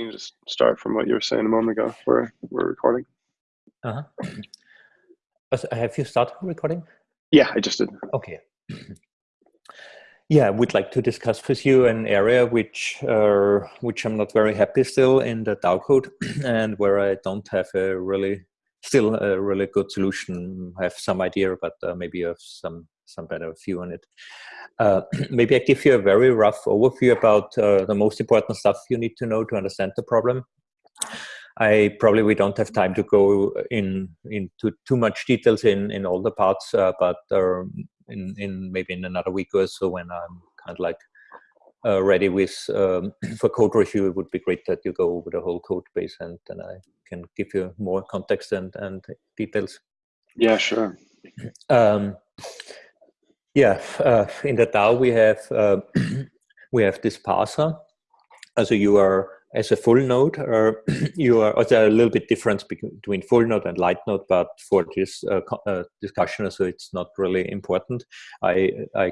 you can just start from what you were saying a moment ago. We're we're recording. Uh huh. Have you started recording? Yeah, I just did. Okay. Yeah, we'd like to discuss with you an area which uh, which I'm not very happy still in the DAO code, and where I don't have a really still a really good solution. I have some idea, but uh, maybe you have some some better view on it. Uh, maybe I give you a very rough overview about uh, the most important stuff you need to know to understand the problem. I probably we don't have time to go in into too much details in in all the parts, uh, but um, in in maybe in another week or so when I'm kind of like uh, ready with um, for code review, it would be great that you go over the whole code base and then I can give you more context and and details. Yeah, sure. Um, yeah, uh, in the DAO we have uh, we have this parser. So you are as a full node, or you are also a little bit difference between full node and light node, but for this uh, uh, discussion, so it's not really important. I I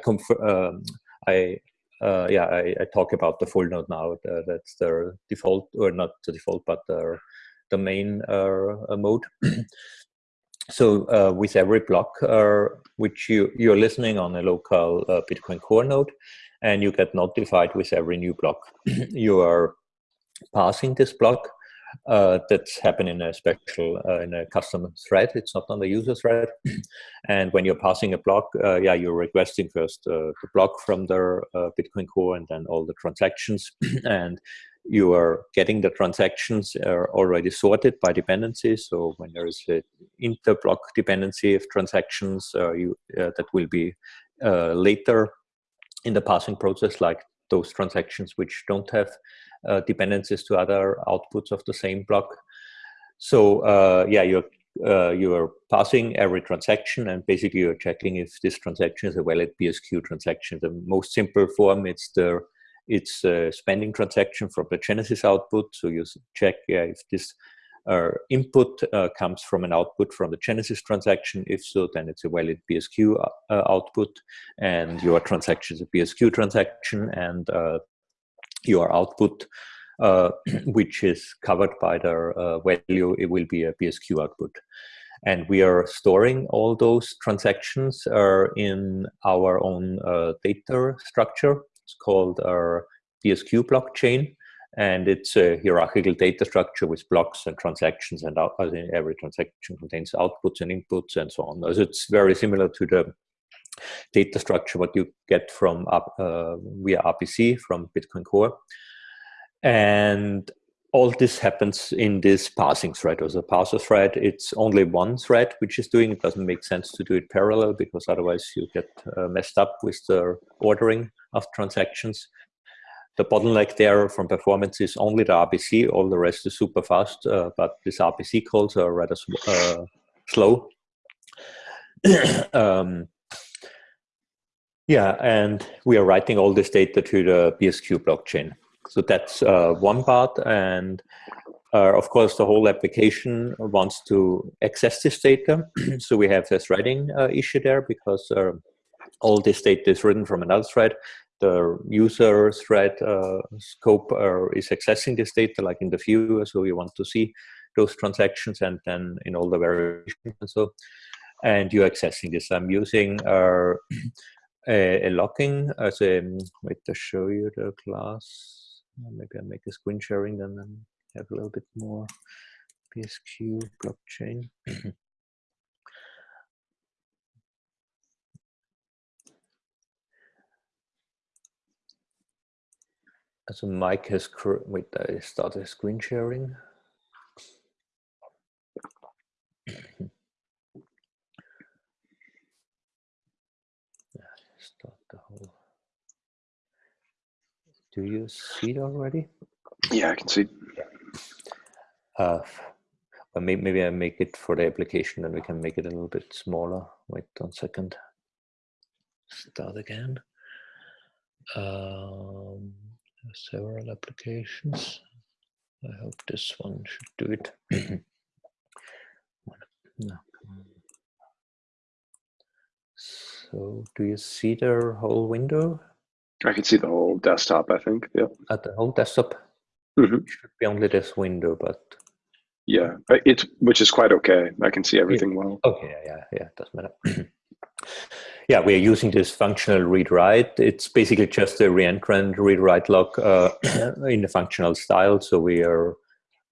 um, I uh, yeah I, I, talk about the full node now. that's the default, or not the default, but the the main uh, mode. so uh, with every block uh, which you you're listening on a local uh, bitcoin core node and you get notified with every new block you are passing this block uh, that's happening in a special uh, in a custom thread. It's not on the user thread. And when you're passing a block uh, yeah you're requesting first the block from the bitcoin core and then all the transactions. And you are getting the transactions are already sorted by dependency. So when there is an interblock dependency of transactions, uh, you, uh, that will be uh, later in the passing process, like those transactions which don't have uh, dependencies to other outputs of the same block. So uh, yeah, you're uh, you are passing every transaction and basically you're checking if this transaction is a valid BSQ transaction. The most simple form, it's the it's a spending transaction from the Genesis output. So you check yeah, if this uh, input uh, comes from an output from the Genesis transaction. If so, then it's a valid BSQ uh, output, and your transaction is a BSQ transaction, and uh, your output, uh, which is covered by the uh, value, it will be a BSQ output. And we are storing all those transactions in our own data structure. It's called our BSQ blockchain, and it's a hierarchical data structure with blocks and transactions, and out, every transaction contains outputs and inputs and so on. So it's very similar to the data structure what you get from uh, via RPC from Bitcoin Core. And all this happens in this parsing thread or the parser thread. It's only one thread which is doing. It doesn't make sense to do it parallel because otherwise you get uh, messed up with the ordering of transactions. The bottleneck there from performance is only the RPC. All the rest is super fast, uh, but these RPC calls are rather uh, slow. um, yeah, and we are writing all this data to the BSQ blockchain. So that's uh, one part. And uh, of course, the whole application wants to access this data. so we have this threading uh, issue there because uh, all this data is written from another thread. The user thread uh, scope uh, is accessing this data like in the viewer. So you want to see those transactions and then in all the variations and so. And you're accessing this. I'm using a, a locking as a, wait to show you the class maybe I make a screen sharing then and have a little bit more BSQ blockchain. Mm-hmm. So Mike has, wait, I started screen sharing. Do you see it already? Yeah, I can see. Uh, well, maybe, maybe I make it for the application and we can make it a little bit smaller. Wait one second. Start again. Um, several applications. I hope this one should do it. no. So do you see the whole window? I can see the whole desktop, I think. Yeah. At the whole desktop? Mhm. It should be only this window, but Yeah, it's which is quite okay. I can see everything well. okay, yeah, yeah, yeah, doesn't matter. yeah, we are using this functional read-write. It's basically just a reentrant read-write lock uh, in the functional style. So we are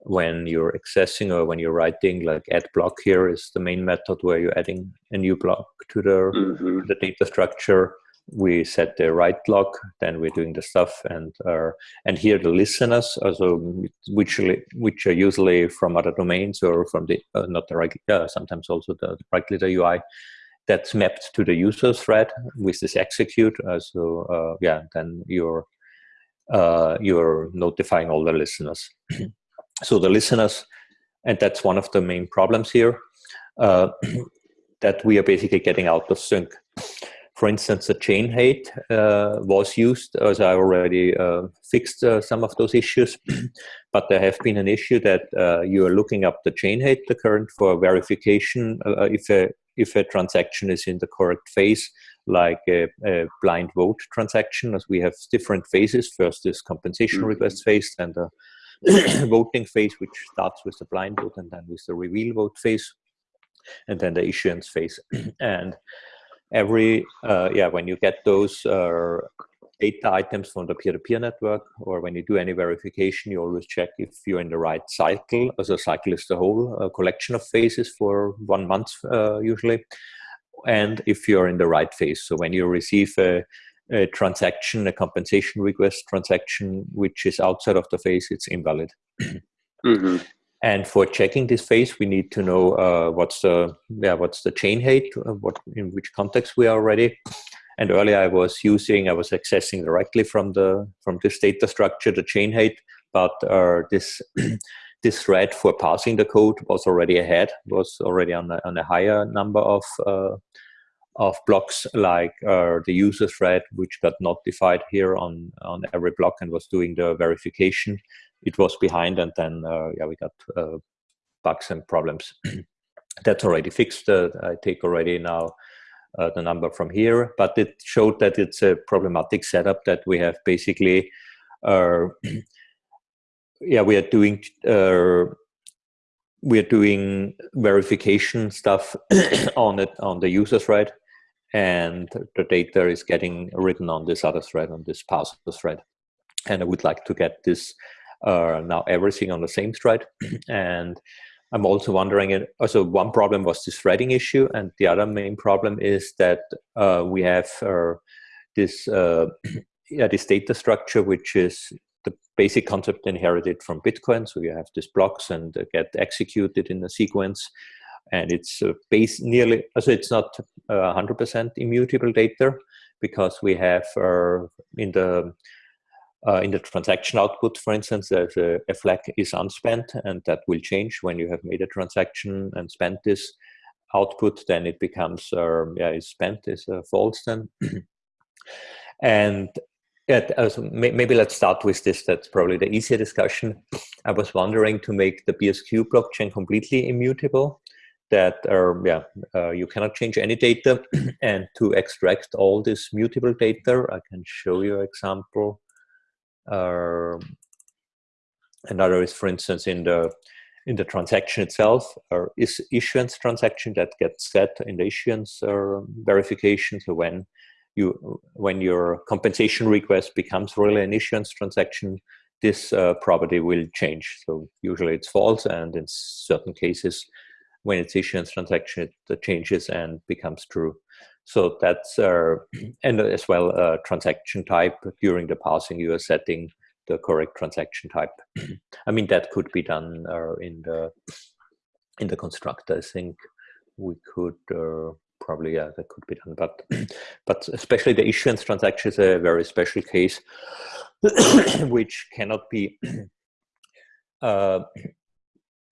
when you're accessing or when you're writing, like add block here is the main method where you're adding a new block to the hmm the data structure we set the write lock then we're doing the stuff and uh, and here the listeners also which which are usually from other domains or from the uh, not the right uh, sometimes also the, the right glider ui that's mapped to the user thread with this execute uh, so uh, yeah then you're uh, you're notifying all the listeners. So the listeners and that's one of the main problems here uh, that we are basically getting out of sync for instance, the chain height uh, was used as I already uh, fixed uh, some of those issues, but there have been an issue that uh, you are looking up the chain height, the current for verification uh, if a if a transaction is in the correct phase, like a, a blind vote transaction, as we have different phases. First is compensation Mhm. request phase, then the voting phase, which starts with the blind vote, and then with the reveal vote phase, and then the issuance phase. and every uh, yeah when you get those uh, data items from the peer-to-peer network or when you do any verification you always check if you're in the right cycle as a cycle is the whole uh, collection of phases for one month uh, usually and if you're in the right phase. So when you receive a, a transaction a compensation request transaction which is outside of the phase it's invalid. Hmm and for checking this phase, we need to know uh, what's the yeah what's the chain height, uh, what in which context we are already. And earlier I was using I was accessing directly from the from this data structure the chain height, but uh, this this thread for passing the code was already ahead, was already on a, on a higher number of uh, of blocks like uh, the user thread, which got notified here on on every block and was doing the verification it was behind and then uh, yeah we got uh, bugs and problems. That's already fixed uh, i take already now the number from here but it showed that it's a problematic setup that we have basically yeah we are doing we are doing verification stuff on it on the user thread and the data is getting written on this other thread on this parser thread. And i would like to get this uh, now everything on the same thread. and I'm also wondering, also one problem was this threading issue, and the other main problem is that uh, we have uh, this uh, yeah this data structure, which is the basic concept inherited from Bitcoin. So you have these blocks and get executed in a sequence, and it's uh, base nearly so it's not 100% immutable data because we have uh, in the uh, in the transaction output, for instance, there's a, a, flag is unspent, and that will change when you have made a transaction and spent this output. Then it becomes um, yeah, is spent is uh, false then. and yeah, maybe let's start with this. That's probably the easier discussion. I was wondering to make the BSQ blockchain completely immutable. That uh, yeah, uh, you cannot change any data, and to extract all this mutable data, I can show you an example. Uh, another is, for instance, in the in the transaction itself, or is issuance transaction that gets set in the issuance uh, verification. So when you when your compensation request becomes really an issuance transaction, this uh, property will change. So usually it's false, and in certain cases, when it's issuance transaction, it changes and becomes true. So that's, uh, and as well, uh, transaction type during the passing, you are setting the correct transaction type. I mean, that could be done uh, in the in the constructor. I think we could uh, probably, yeah, that could be done. But but especially the issuance transaction is a very special case, which cannot be uh,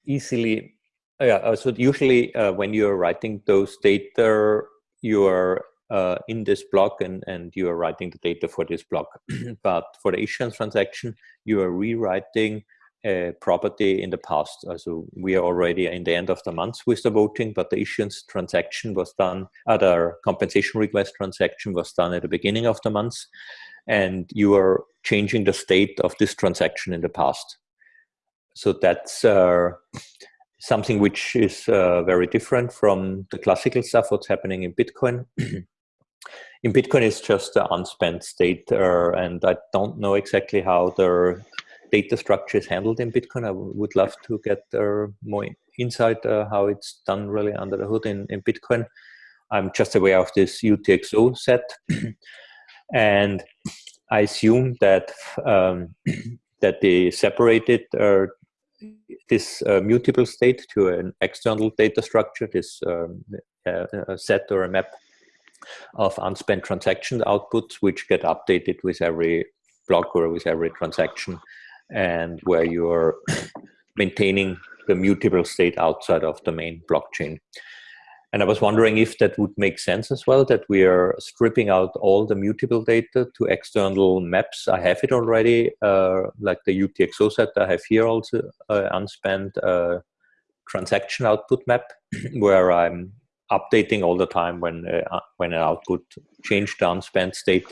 easily. Yeah, so usually uh, when you're writing those data you are uh, in this block and, and you are writing the data for this block. but for the issuance transaction, you are rewriting a property in the past. Uh, so we are already in the end of the month with the voting, but the issuance transaction was done, other compensation request transaction was done at the beginning of the month. And you are changing the state of this transaction in the past. so that's uh, something which is uh, very different from the classical stuff. What's happening in Bitcoin? in Bitcoin, it's just the unspent state, uh, and I don't know exactly how the data structure is handled in Bitcoin. I would love to get uh, more insight uh, how it's done really under the hood in, in Bitcoin. I'm just aware of this UTXO set, and I assume that um, that they separated uh, this uh, mutable state to an external data structure, this um, a set or a map of unspent transaction outputs, which get updated with every block or with every transaction, and where you're maintaining the mutable state outside of the main blockchain. And I was wondering if that would make sense as well, that we are stripping out all the mutable data to external maps. I have it already, uh, like the UTXO set I have here also, uh, unspent uh, transaction output map, where I'm updating all the time when uh, when an output changed the unspent state,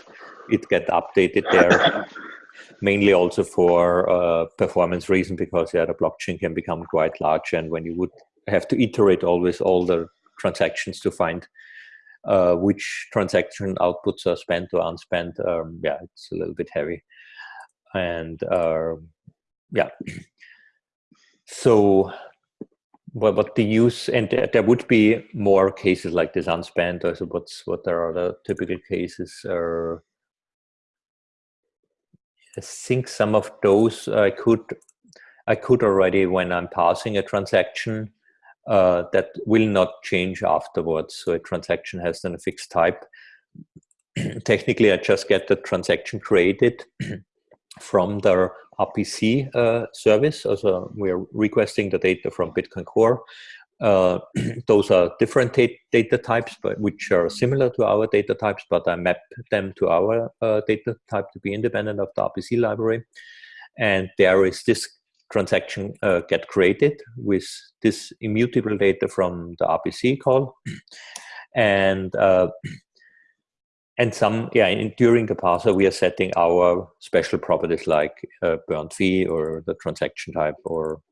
it get updated there. Mainly also for uh, performance reason, because yeah, the blockchain can become quite large, and when you would have to iterate always all the transactions to find uh, which transaction outputs are spent or unspent. Um, yeah, it's a little bit heavy. And uh, yeah, so what, the use, and there would be more cases like this unspent, or so what's, what are the typical cases? Are, I think some of those I could I could already when I'm passing a transaction uh, that will not change afterwards. So a transaction has then a fixed type. Technically, I just get the transaction created from the RPC uh, service. Also, we are requesting the data from Bitcoin Core. Uh, those are different data types, but which are similar to our data types, but I map them to our uh, data type to be independent of the RPC library. And there is this transaction uh, get created with this immutable data from the RPC call. And uh, and some, yeah, in, during the parser, we are setting our special properties like uh, burnt fee or the transaction type or,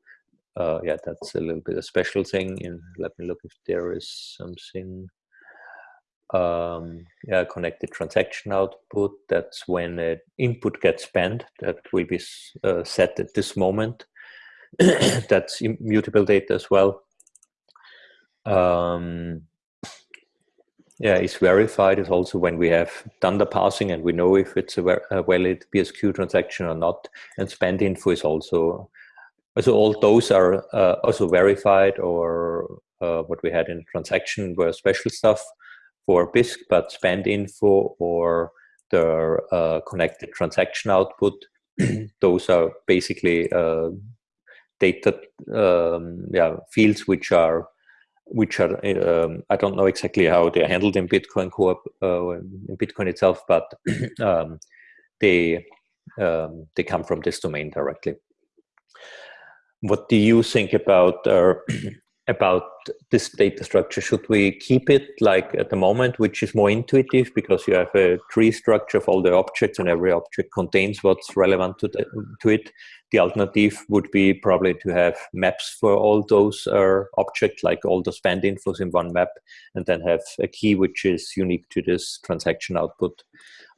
uh, yeah, that's a little bit a special thing. In Let me look if there is something um, yeah, connected transaction output. That's when an input gets spent. That will be uh, set at this moment. That's immutable data as well. Um, yeah, it's verified is also when we have done the parsing and we know if it's a, a valid BSQ transaction or not. And spend info is also, so all those are uh, also verified or uh, what we had in the transaction were special stuff for Bisq, but spend info or the uh, connected transaction output, those are basically uh, data um, yeah, fields which are which are um, I don't know exactly how they're handled in Bitcoin Core uh, in Bitcoin itself, but um, they um, they come from this domain directly. What do you think about uh, about this data structure? Should we keep it like at the moment, which is more intuitive because you have a tree structure of all the objects and every object contains what's relevant to, the, to it? The alternative would be probably to have maps for all those uh, objects, like all the spend infos in one map, and then have a key which is unique to this transaction output.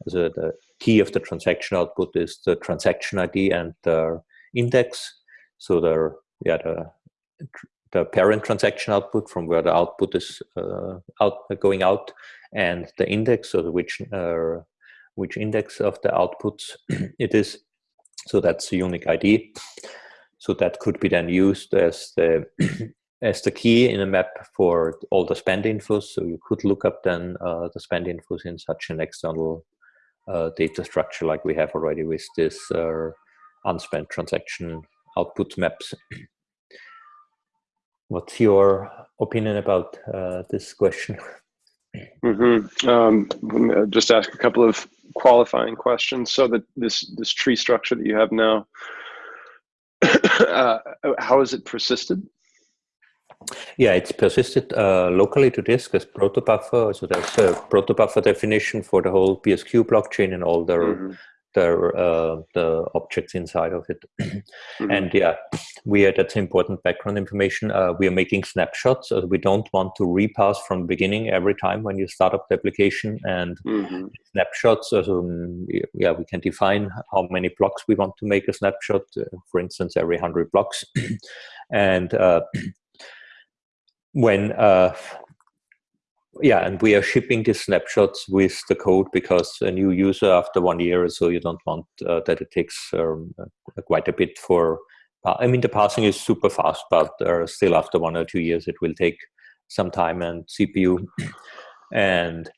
So the key of the transaction output is the transaction ID and the index. So the yeah the the parent transaction output from where the output is uh, out going out and the index or which uh, which index of the outputs it is. So that's the unique id so that could be then used as the as the key in a map for all the spend infos. So you could look up then uh, the spend infos in such an external uh, data structure like we have already with this uh, unspent transaction output maps What's your opinion about uh, this question? Mm -hmm. um, just ask a couple of qualifying questions. So that this this tree structure that you have now, uh, how is it persisted? Yeah, it's persisted uh, locally to disk as protobuffer. So there's a protobuffer definition for the whole BSQ blockchain and all the mm -hmm. The uh, the objects inside of it. Mm-hmm. And yeah, we are that's important background information. Uh, we are making snapshots. So we don't want to repass from the beginning every time when you start up the application. And mm-hmm. snapshots, so, yeah, we can define how many blocks we want to make a snapshot. Uh, for instance, every hundred blocks. and uh, when uh, yeah, and we are shipping these snapshots with the code because a new user after one year or so, you don't want uh, that it takes um, uh, quite a bit for. Uh, I mean, the passing is super fast, but uh, still after one or two years, it will take some time and CPU. and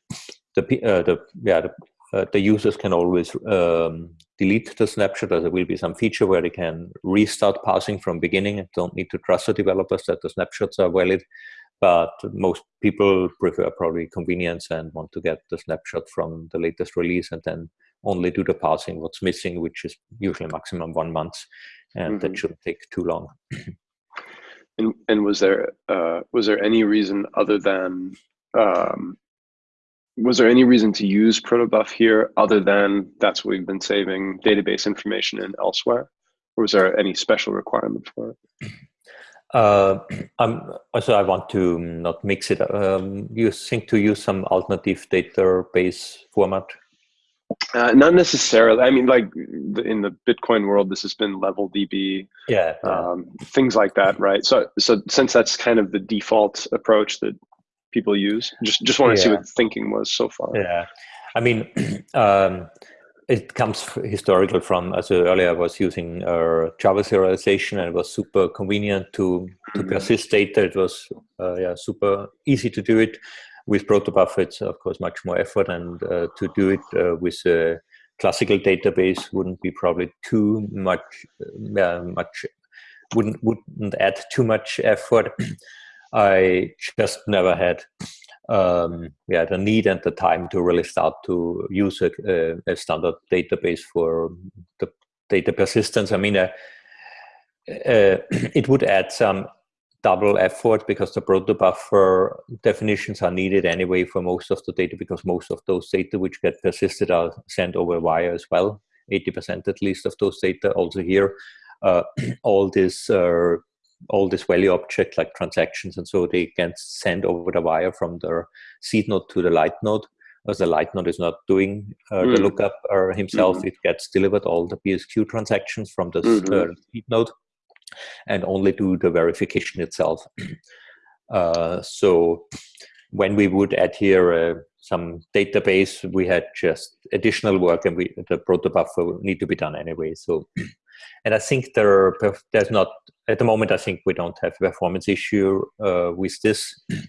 the uh, the yeah the, uh, the users can always um, delete the snapshot. There will be some feature where they can restart passing from beginning and don't need to trust the developers that the snapshots are valid but most people prefer probably convenience and want to get the snapshot from the latest release and then only do the parsing what's missing which is usually maximum one month and mm-hmm. that shouldn't take too long. And, and was there uh, was there any reason other than um, was there any reason to use protobuf here other than that's what we've been saving database information in elsewhere? Or was there any special requirement for it uh, also, I want to not mix it. Um, you think to use some alternative database format? Uh, not necessarily. I mean, like in the Bitcoin world, this has been level DB, yeah, um, things like that, right? So, so since that's kind of the default approach that people use, just just want to yeah. see what the thinking was so far. Yeah, I mean, um, it comes historically from as earlier I was using uh, Java serialization and it was super convenient to to mm-hmm. persist data. It was uh, yeah super easy to do it with protobuf. It's of course much more effort, and uh, to do it uh, with a classical database wouldn't be probably too much. Yeah, much wouldn't wouldn't add too much effort. I just never had um, yeah, the need and the time to really start to use a, a, standard database for the data persistence. I mean, uh, uh, it would add some double effort because the protobuffer definitions are needed anyway for most of the data because most of those data which get persisted are sent over wire as well. 80% at least of those data also here. Uh, all this all this value object like transactions and so they can send over the wire from the seed node to the light node as the light node is not doing uh, mm. the lookup or himself mm-hmm. it gets delivered all the bsq transactions from the mm-hmm. uh, seed node and only do the verification itself uh, so when we would add here uh, some database we had just additional work and we the protobuffer need to be done anyway so and I think there are, there's not at the moment. I think we don't have a performance issue uh, with this.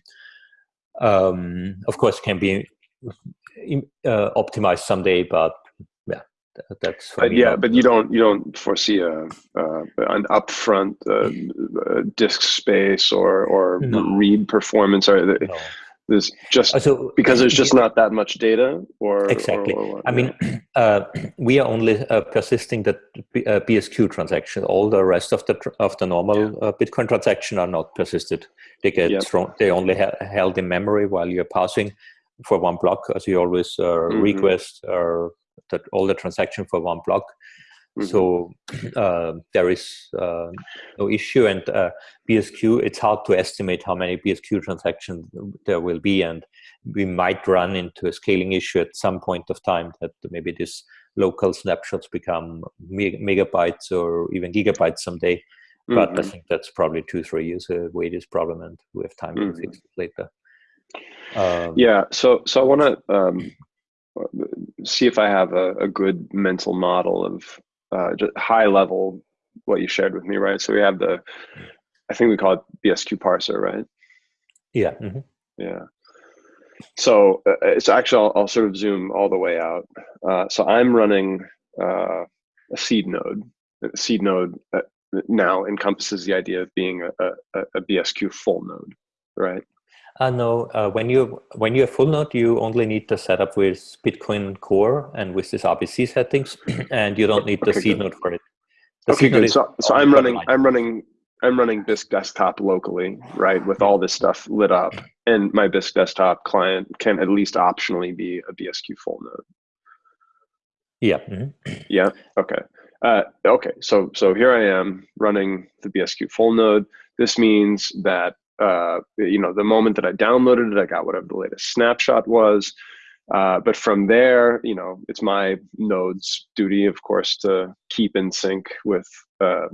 Um, of course, can be uh, optimized someday, but yeah, that's but yeah. But you don't you don't foresee a uh, an upfront uh, disk space or or no. read performance or. The, no there's just so, because there's just not that much data or exactly or, i mean uh, we are only uh, persisting the uh, bsq transaction all the rest of the of the normal yeah. Uh, bitcoin transaction are not persisted they get yep. thrown they only ha held in memory while you're passing for one block as you always uh, mm -hmm. request or that all the transaction for one block Mm -hmm. So uh, there is uh, no issue, and uh, BSQ. It's hard to estimate how many BSQ transactions there will be, and we might run into a scaling issue at some point of time that maybe these local snapshots become meg megabytes or even gigabytes someday. But mm -hmm. I mm-hmm. think that's probably two, three years away. This problem, and we have time mm -hmm. to fix it later. Um, yeah. So, so I want to um, see if I have a, a good mental model of uh, just high level what you shared with me, right? So we have the, I think we call it BSQ parser, right? Yeah. Mm -hmm. Yeah. So uh, it's actually, I'll, I'll, sort of zoom all the way out. Uh, so I'm running uh, a seed node. A seed node uh, now encompasses the idea of being a, a, a BSQ full node, right? Uh, no, uh, when you when you're full node, you only need the setup with Bitcoin Core and with this RPC settings, and you don't need the okay, seed good. node for it. The okay, good. So, so I'm running, line. I'm running, I'm running Bisq desktop locally, right, with all this stuff lit up, and my Bisq desktop client can at least optionally be a BSQ full node. Yeah. Mm-hmm. Yeah. Okay. Uh, okay. So so here I am running the BSQ full node. This means that uh, you know the moment that I downloaded it, I got whatever the latest snapshot was. Uh, but from there, you know, it's my node's duty, of course, to keep in sync with uh,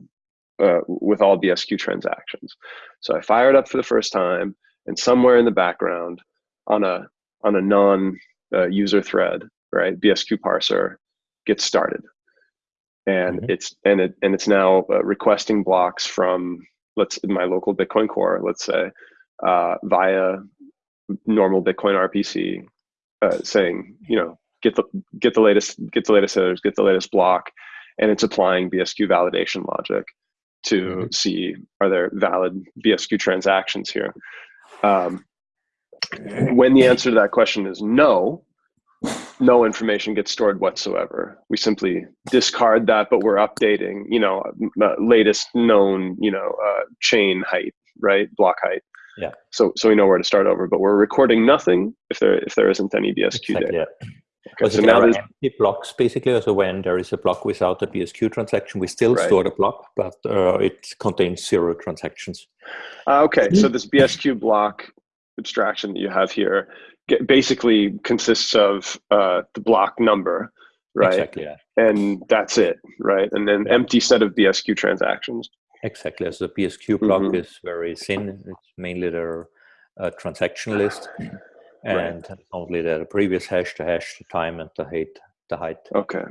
uh, with all BSQ transactions. So I fire it up for the first time, and somewhere in the background, on a on a non uh, user thread, right, BSQ parser gets started, and mm -hmm. it's and it and it's now uh, requesting blocks from let's in my local Bitcoin core, let's say, uh, via normal Bitcoin RPC, uh, saying you know get the get the latest get the latest headers, get the latest block, and it's applying BSQ validation logic to mm -hmm. see are there valid BSQ transactions here. Um, when the answer to that question is no, no information gets stored whatsoever. We simply discard that, but we're updating, you know, latest known, you know, uh, chain height, right, block height. Yeah. So so we know where to start over, but we're recording nothing if there if there isn't any BSQ exactly, data. Yeah. Okay, so now there's empty blocks basically. So when there is a block without a BSQ transaction, we still right. store the block, but uh, it contains zero transactions. Uh, okay, so this BSQ block abstraction that you have here basically consists of uh, the block number, right? Exactly. Yeah. And that's it, right? And then yeah. empty set of BSQ transactions. Exactly. As the BSQ block mm -hmm. is very thin. It's mainly their uh, transaction list, and right. only the previous hash, the hash, the time, and the height. The height. Okay.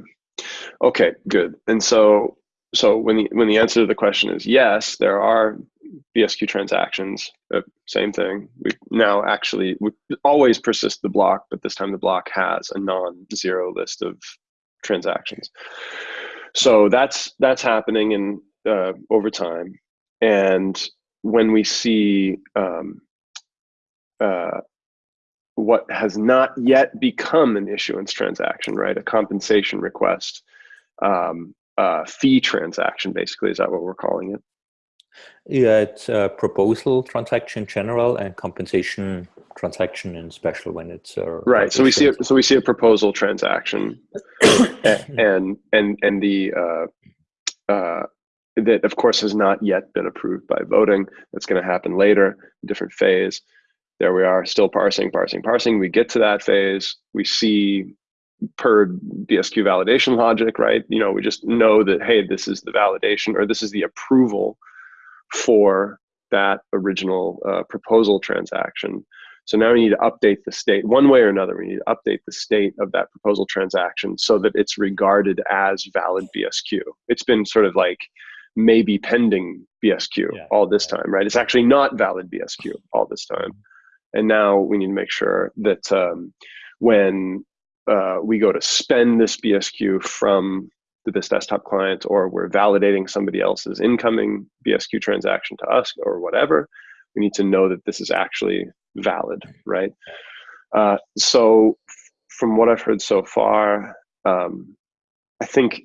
Okay. Good. And so, so when the when the answer to the question is yes, there are BSQ transactions, uh, same thing. We now actually we always persist the block, but this time the block has a non-zero list of transactions. So that's that's happening in uh, over time, and when we see um, uh, what has not yet become an issuance transaction, right, a compensation request, um, uh, fee transaction, basically, is that what we're calling it? Yeah, it's a proposal transaction in general and compensation transaction in special when it's uh, right. So we see a, so we see a proposal transaction, and and and the uh, uh, that of course has not yet been approved by voting. That's going to happen later, different phase. There we are, still parsing, parsing, parsing. We get to that phase. We see per BSQ validation logic, right? You know, we just know that hey, this is the validation or this is the approval for that original uh, proposal transaction. So now we need to update the state one way or another. We need to update the state of that proposal transaction so that it's regarded as valid BSQ. It's been sort of like maybe pending BSQ yeah. all this time, right? It's actually not valid BSQ all this time. And now we need to make sure that um, when uh, we go to spend this BSQ from this desktop client or we're validating somebody else's incoming BSQ transaction to us or whatever, we need to know that this is actually valid, right? Uh, so from what I've heard so far, um, I think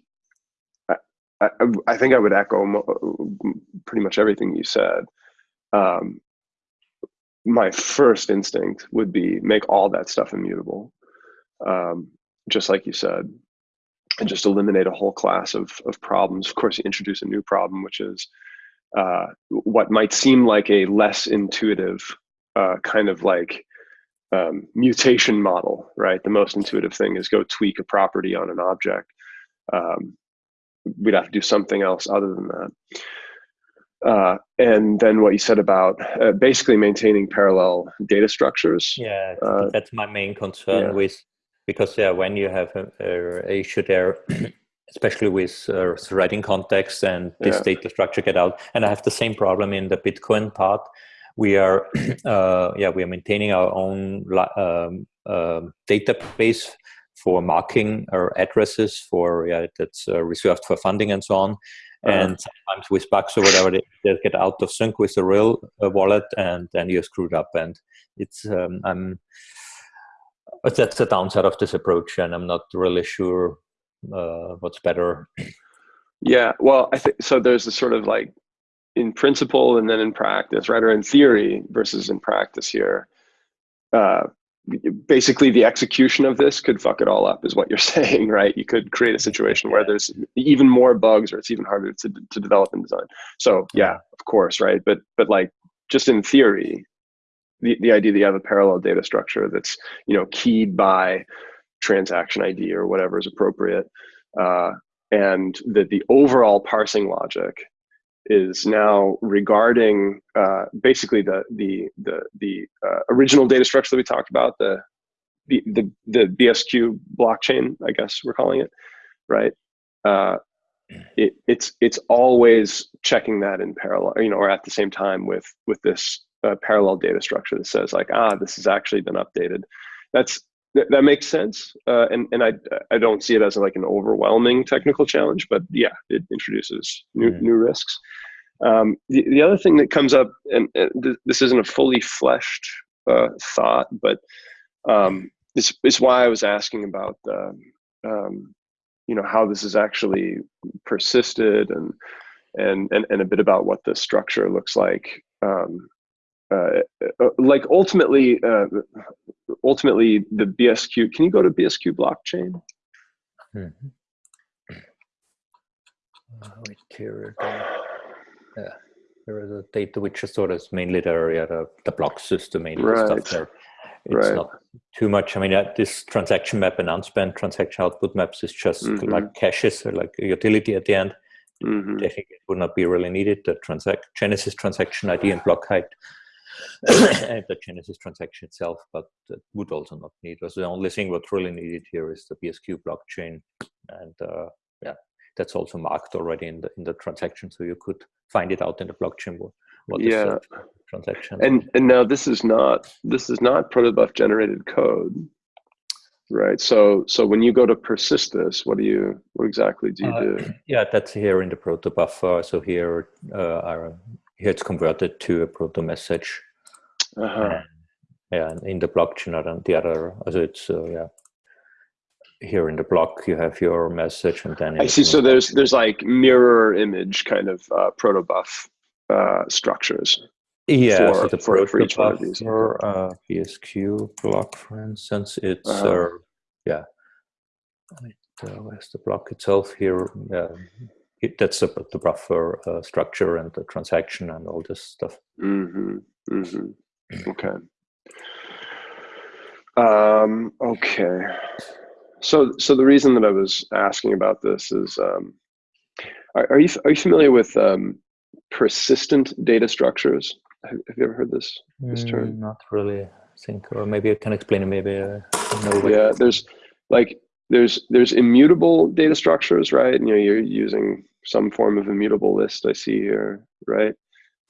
I, I, I, think I would echo pretty much everything you said. Um, my first instinct would be make all that stuff immutable, um, just like you said and just eliminate a whole class of, of problems. Of course, you introduce a new problem, which is uh, what might seem like a less intuitive uh, kind of like um, mutation model, right? The most intuitive thing is go tweak a property on an object. Um, we'd have to do something else other than that. Uh, and then what you said about uh, basically maintaining parallel data structures. Yeah, uh, that's my main concern yeah. with because yeah, when you have a, issue there, especially with uh, threading context and this yeah. data structure get out, and I have the same problem in the Bitcoin part. We are, uh, yeah, we are maintaining our own um, uh, database for marking our addresses for yeah that's uh, reserved for funding and so on. Uh-huh. And sometimes with bugs or whatever, they, they, get out of sync with the real uh, wallet, and then you're screwed up. And it's um, I'm but that's the downside of this approach, and I'm not really sure uh, what's better. Yeah, well, I think so. There's a sort of like in principle and then in practice, right, or in theory versus in practice here. Uh, basically the execution of this could fuck it all up is what you're saying right you could create a situation where there's even more bugs or it's even harder to, to develop and design so yeah of course right but but like just in theory the, the idea that you have a parallel data structure that's you know keyed by transaction id or whatever is appropriate uh, and that the overall parsing logic is now regarding uh, basically the the the the uh, original data structure that we talked about the the the, BSQ blockchain, I guess we're calling it, right? Uh, it, it's it's always checking that in parallel, you know, or at the same time with with this uh, parallel data structure that says like, ah, this has actually been updated. That's that, that makes sense, uh, and and I I don't see it as like an overwhelming technical challenge, but yeah, it introduces new mm. new risks. Um, the the other thing that comes up, and, and th this isn't a fully fleshed uh, thought, but um, it's it's why I was asking about the, um, you know how this is actually persisted and and and and a bit about what the structure looks like. Um, uh, uh, like ultimately, uh, ultimately the BSQ. Can you go to BSQ blockchain? Mm -hmm. wait here. Yeah, there is a data which is sort of mainly there, yeah, the, the block system, mainly right. stuff there. It's right. not too much. I mean, uh, this transaction map and unspent transaction output maps is just mm -hmm. like caches or like a utility at the end. Mm -hmm. Technically, it would not be really needed. The transact Genesis transaction ID and block height and the Genesis transaction itself, but that would also not need. So the only thing what's really needed here is the BSQ blockchain, and uh, yeah, that's also marked already in the in the transaction, so you could find it out in the blockchain. What, what yeah. transaction? And and now this is not this is not protobuf generated code, right? So so when you go to persist this, what do you what exactly do you uh, do? Yeah, that's here in the protobuf. So here uh, our here it's converted to a proto message. Uh -huh. yeah, in the blockchain and the other, so it's uh, yeah. Here in the block, you have your message, and then I see. So there's there's like mirror image kind of uh, protobuf uh, structures. Yeah, for, so the for, for each one of these. For uh, BSQ block, for instance, it's uh -huh. uh, yeah. Uh, where's the block itself here? It, that's the, the buffer uh, structure and the transaction and all this stuff. Mm -hmm. Mm -hmm. Okay. Um, okay. So, so the reason that I was asking about this is, um, are, are, you are you familiar with um, persistent data structures? Have, have, you ever heard this this term? Mm, not really. I think, or maybe I can explain it. Maybe uh, yeah. There's like there's there's immutable data structures, right? You know, you're using some form of immutable list I see here, right?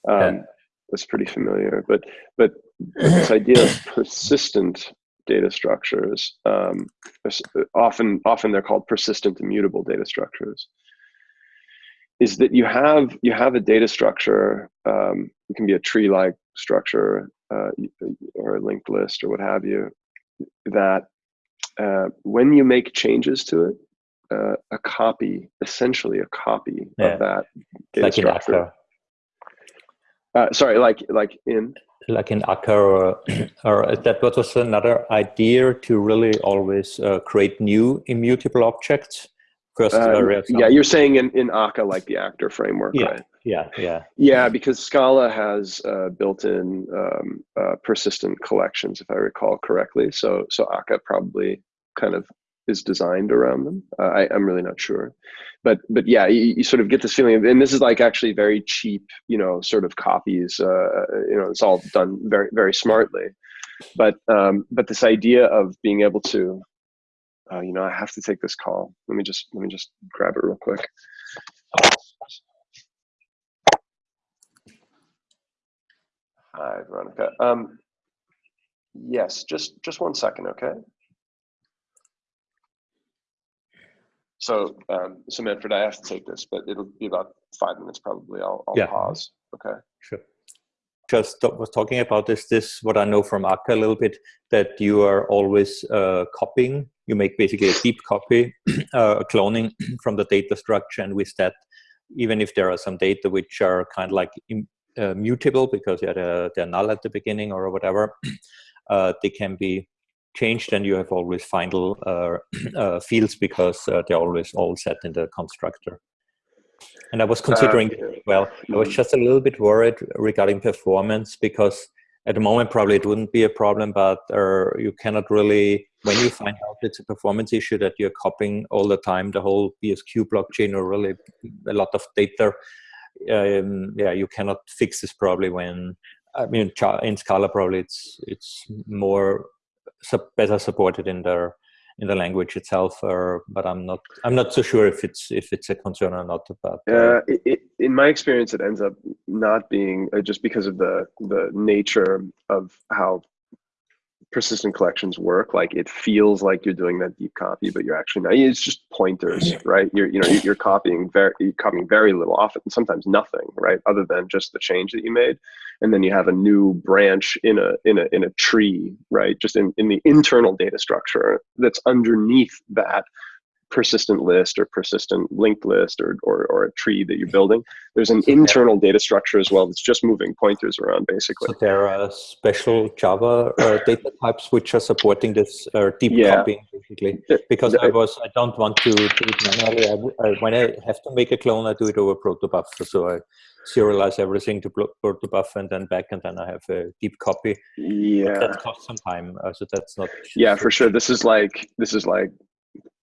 Um, yeah. That's pretty familiar, but but this idea of persistent data structures, um, often often they're called persistent immutable data structures, is that you have you have a data structure. Um, it can be a tree-like structure uh, or a linked list or what have you. That uh, when you make changes to it, uh, a copy, essentially a copy yeah. of that data like structure. Uh, sorry, like like in like in Akka, or, or that was another idea to really always uh, create new immutable objects. First, uh, yeah, you're saying in in Akka like the actor framework, yeah. right? Yeah, yeah, yeah. Because Scala has uh, built-in um, uh, persistent collections, if I recall correctly. So so Akka probably kind of is designed around them. Uh, I, am really not sure, but but yeah, you, you, sort of get this feeling, of, and this is like actually very cheap, you know, sort of copies. Uh, you know, it's all done very very smartly, but um, but this idea of being able to, uh, you know, I have to take this call. Let me just let me just grab it real quick. Hi, Veronica. Um, yes, just just one second, okay? So, um, so Manfred, I have to take this, but it'll be about five minutes probably. I'll, I'll yeah. pause. Okay. Sure. Just was talking about this. This what I know from Akka a little bit that you are always uh, copying. You make basically a deep copy, uh, cloning from the data structure, and with that, even if there are some data which are kind of like uh, mutable because yeah, they're, they're null at the beginning or whatever, uh, they can be changed and you have always final uh, uh, fields because uh, they're always all set in the constructor. And I was considering, well, I was just a little bit worried regarding performance because at the moment probably it wouldn't be a problem, but you cannot really, when you find out it's a performance issue that you're copying all the time, the whole BSQ blockchain or really a lot of data, um, yeah, you cannot fix this probably when I mean, in Scala probably it's it's more better supported in the in the language itself, or but I'm not I'm not so sure if it's if it's a concern or not. But uh, it, it, in my experience, it ends up not being uh, just because of the the nature of how persistent collections work like it feels like you're doing that deep copy but you're actually not it's just pointers right? You're you know you're copying very you're copying very little often sometimes nothing right other than just the change that you made. And then you have a new branch in a in a in a tree right just in, in the internal data structure that's underneath that persistent list or persistent linked list or, or, or a tree that you're building. There's an so internal data structure as well that's just moving pointers around basically. So there are special Java uh, data types which are supporting this uh, deep yeah. copying basically. Because I was, I don't want to do it manually. I, I, when I have to make a clone, I do it over protobuf. So I serialize everything to protobuf and then back and then I have a deep copy. Yeah. But that costs some time. Uh, so that's not. Yeah, for sure. This is like, this is like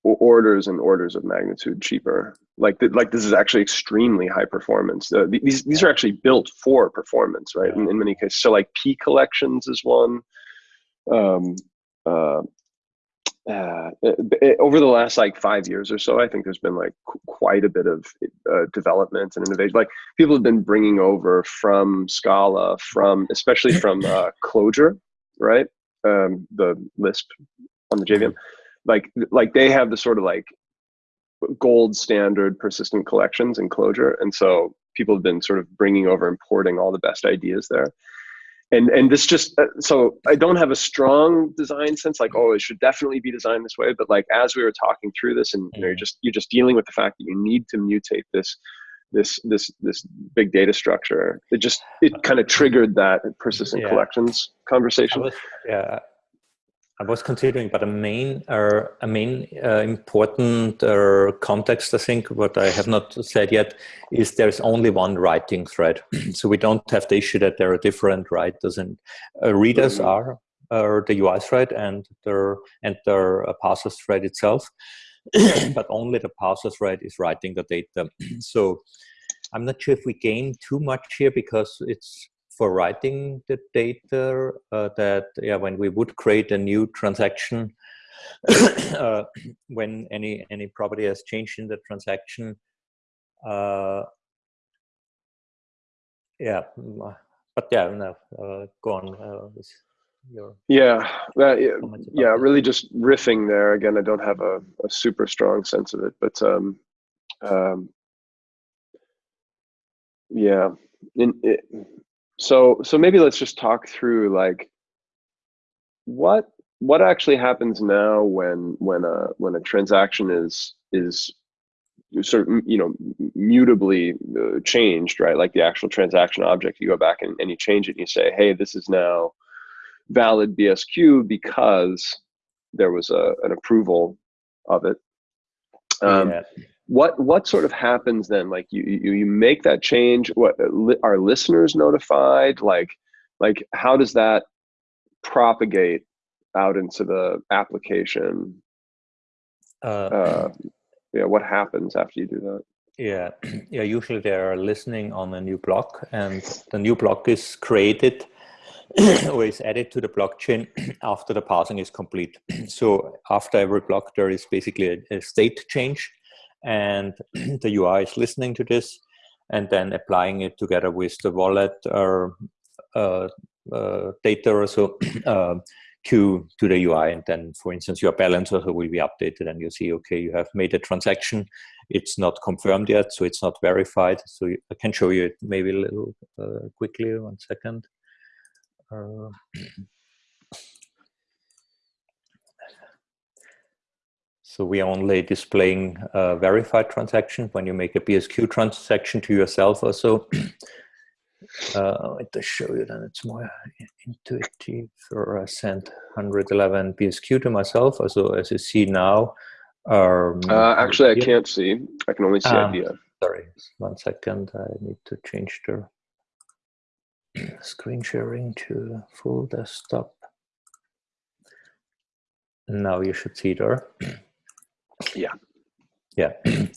orders and orders of magnitude cheaper. Like th like this is actually extremely high performance. Uh, these these are actually built for performance, right? In, in many cases, so like PCollections is one. Um, uh, uh, it, it, over the last like five years or so, I think there's been like qu quite a bit of uh, development and innovation. Like people have been bringing over from Scala, from especially from uh, Clojure, right? Um, the Lisp on the JVM like like they have the sort of like gold standard persistent collections and Clojure and so people have been sort of bringing over importing all the best ideas there. And and this just uh, so i don't have a strong design sense like oh it should definitely be designed this way but like as we were talking through this and you know you're just you're just dealing with the fact that you need to mutate this this this this big data structure it just it kind of triggered that persistent yeah. collections conversation. Was, yeah I was considering, but a main, uh, a main uh, important uh, context, I think, what I have not said yet, is there's only one writing thread. so we don't have the issue that there are different writers and uh, readers mm -hmm. are the UI thread and their and their uh, parser thread itself, but only the parser thread is writing the data. so I'm not sure if we gain too much here because it's for writing the data uh, that yeah when we would create a new transaction uh, when any any property has changed in the transaction uh, yeah but yeah no uh, go on uh, your yeah that, yeah really just riffing there. Again i don't have a, a super strong sense of it but um um yeah in it, so so maybe let's just talk through like what what actually happens now when when a when a transaction is is sort of you know mutably uh, changed right? Like the actual transaction object you go back and, and you change it and you say hey this is now valid bsq because there was a, an approval of it. Um, yeah what what sort of happens then? Like you you, you make that change what are listeners notified? Like like how does that propagate out into the application? Uh, uh, yeah what happens after you do that? Yeah yeah usually they are listening on a new block and the new block is created or is added to the blockchain after the parsing is complete. So after every block there is basically a, a state change and the UI is listening to this and then applying it together with the wallet or uh, uh, data or so uh, to, to the UI. And then, for instance, your balance also will be updated and you see, okay, you have made a transaction. It's not confirmed yet, so it's not verified. So I can show you it maybe a little uh, quickly, one second. So we are only displaying a verified transaction when you make a BSQ transaction to yourself or so. uh, to show you then it's more intuitive. Or I sent 111 BSQ to myself. Also, as you see now, um, uh, actually, I can't see. I can only see um, idea. Sorry, one second. I need to change the screen sharing to full desktop. Now you should see there. Yeah. Yeah.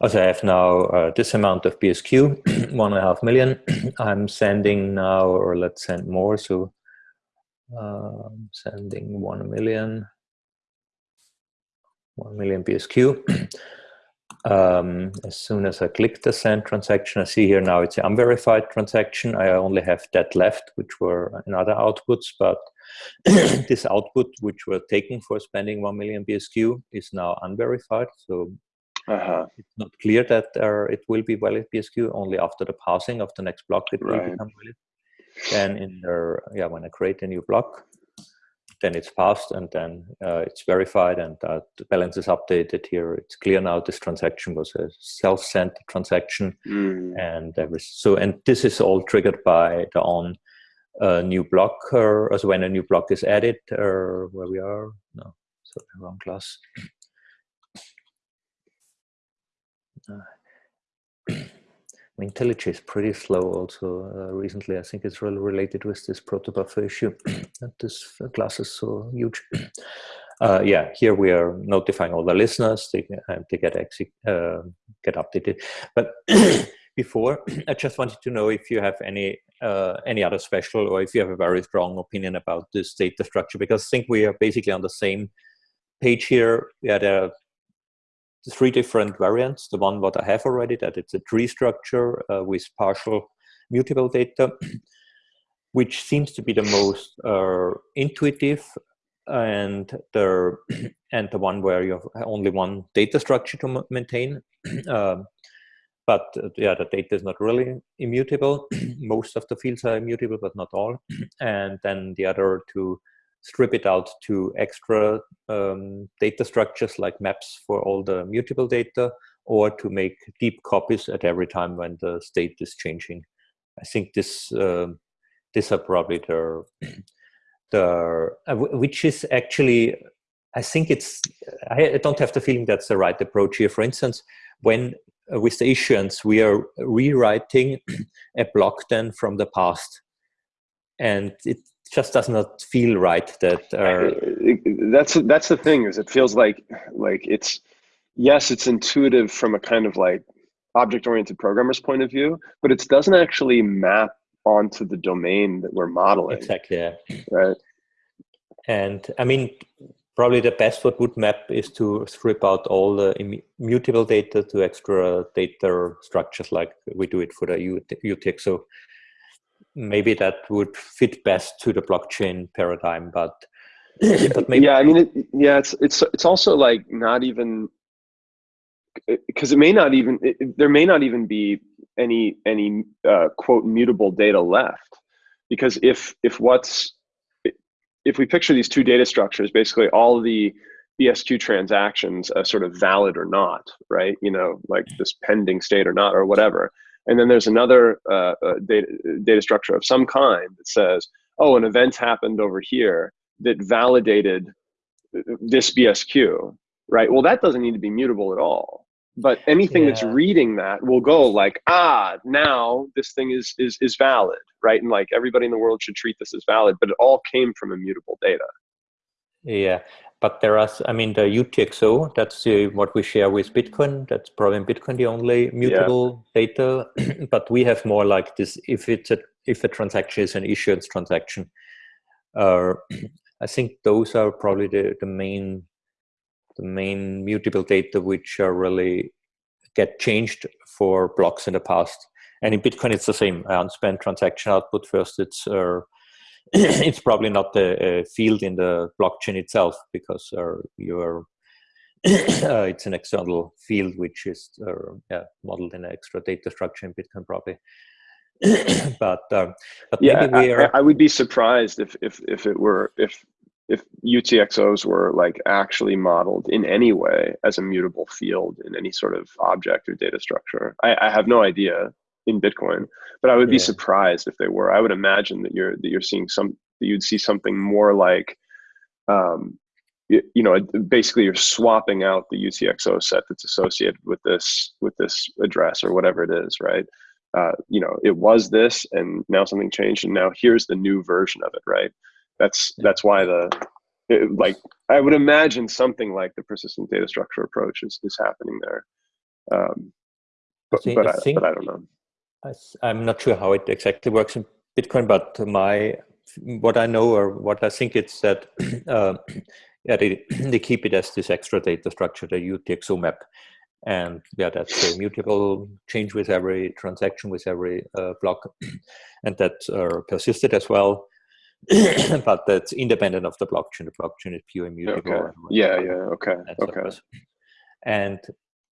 Also, I have now uh, this amount of BSQ, one and a half million. I'm sending now, or let's send more. So uh, sending one million, one million BSQ. um, as soon as I click the send transaction, I see here now it's an unverified transaction. I only have that left, which were another outputs, but this output, which were taken for spending 1 million BSQ, is now unverified. So uh -huh. it's not clear that uh, it will be valid BSQ only after the passing of the next block it will become valid. Then in the, yeah, when I create a new block, then it's passed and then uh, it's verified and uh, the balance is updated here. It's clear now this transaction was a self-sent transaction Mm. and was so and this is all triggered by the on uh, new block or also when a new block is added or where we are no so wrong class uh, IntelliJ is pretty slow also uh, recently. I think it's really related with this protobuffer issue that this class is so huge. Uh, yeah, here we are notifying all the listeners they, uh, they get, uh, get updated. But before, I just wanted to know if you have any uh, any other special or if you have a very strong opinion about this data structure, because I think we are basically on the same page here. Yeah, there are three different variants. The one what I have already, that it's a tree structure uh, with partial mutable data, which seems to be the most uh, intuitive and the and the one where you have only one data structure to maintain. But uh, yeah, the data is not really immutable. Most of the fields are immutable, but not all. and then the other to strip it out to extra um, data structures like maps for all the mutable data, or to make deep copies at every time when the state is changing. I think this uh, these are probably the the uh, which is actually I think it's I, don't have the feeling that's the right approach here. For instance, when with the issuance we are rewriting a block then from the past, and it just does not feel right that uh, that's that's the thing is it feels like like it's yes it's intuitive from a kind of like object oriented programmer's point of view but it doesn't actually map onto the domain that we're modeling. Exactly yeah. right? And i mean probably the best what would map is to strip out all the immutable data to extra data structures like we do it for the UTXO maybe that would fit best to the blockchain paradigm but but maybe yeah i mean it, yeah it's it's it's also like not even because it may not even it, there may not even be any any uh, quote mutable data left. Because if if what's if we picture these two data structures basically all the BSQ transactions as sort of valid or not right you know like this pending state or not or whatever and then there's another uh, uh, data, data structure of some kind that says, oh, an event happened over here that validated this BSQ, right? Well, that doesn't need to be mutable at all. But anything yeah. that's reading that will go like, ah, now this thing is is is valid, right? And like everybody in the world should treat this as valid, but it all came from immutable data. Yeah, but there are, I mean, the UTXO, that's uh, what we share with Bitcoin. That's probably in Bitcoin the only mutable yeah. data. but we have more like this, if it's a, if a transaction is an issuance transaction, uh, I think those are probably the, the main, the main mutable data which are really get changed for blocks in the past. And in Bitcoin, it's the same. Unspent transaction output first, it's uh, it's probably not a, a, field in the blockchain itself because uh, you're uh, it's an external field which is uh, yeah, modeled in an extra data structure in Bitcoin probably. but um, but yeah, I, are... I, would be surprised if if if it were if if UTXOs were like actually modeled in any way as a mutable field in any sort of object or data structure. I, I have no idea. in Bitcoin, but I would be surprised if they were. I would imagine that you're that you're seeing some that you'd see something more like, um, you, you know, basically you're swapping out the UTXO set that's associated with this with this address or whatever it is, right? Uh, you know, it was this, and now something changed, and now here's the new version of it, right? That's that's why the it, like I would imagine something like the persistent data structure approach is is happening there. Um, but think- but I I, think, but I don't know. I, I'm not sure how it exactly works in Bitcoin, but my what I know or what I think it's that uh, yeah they, they keep it as this extra data structure, the UTXO map, and yeah that's a mutable change with every transaction with every uh, block, and that uh, persisted as well. but that's independent of the blockchain. The blockchain is pure immutable. Okay. Yeah. Yeah. Okay. and Okay. And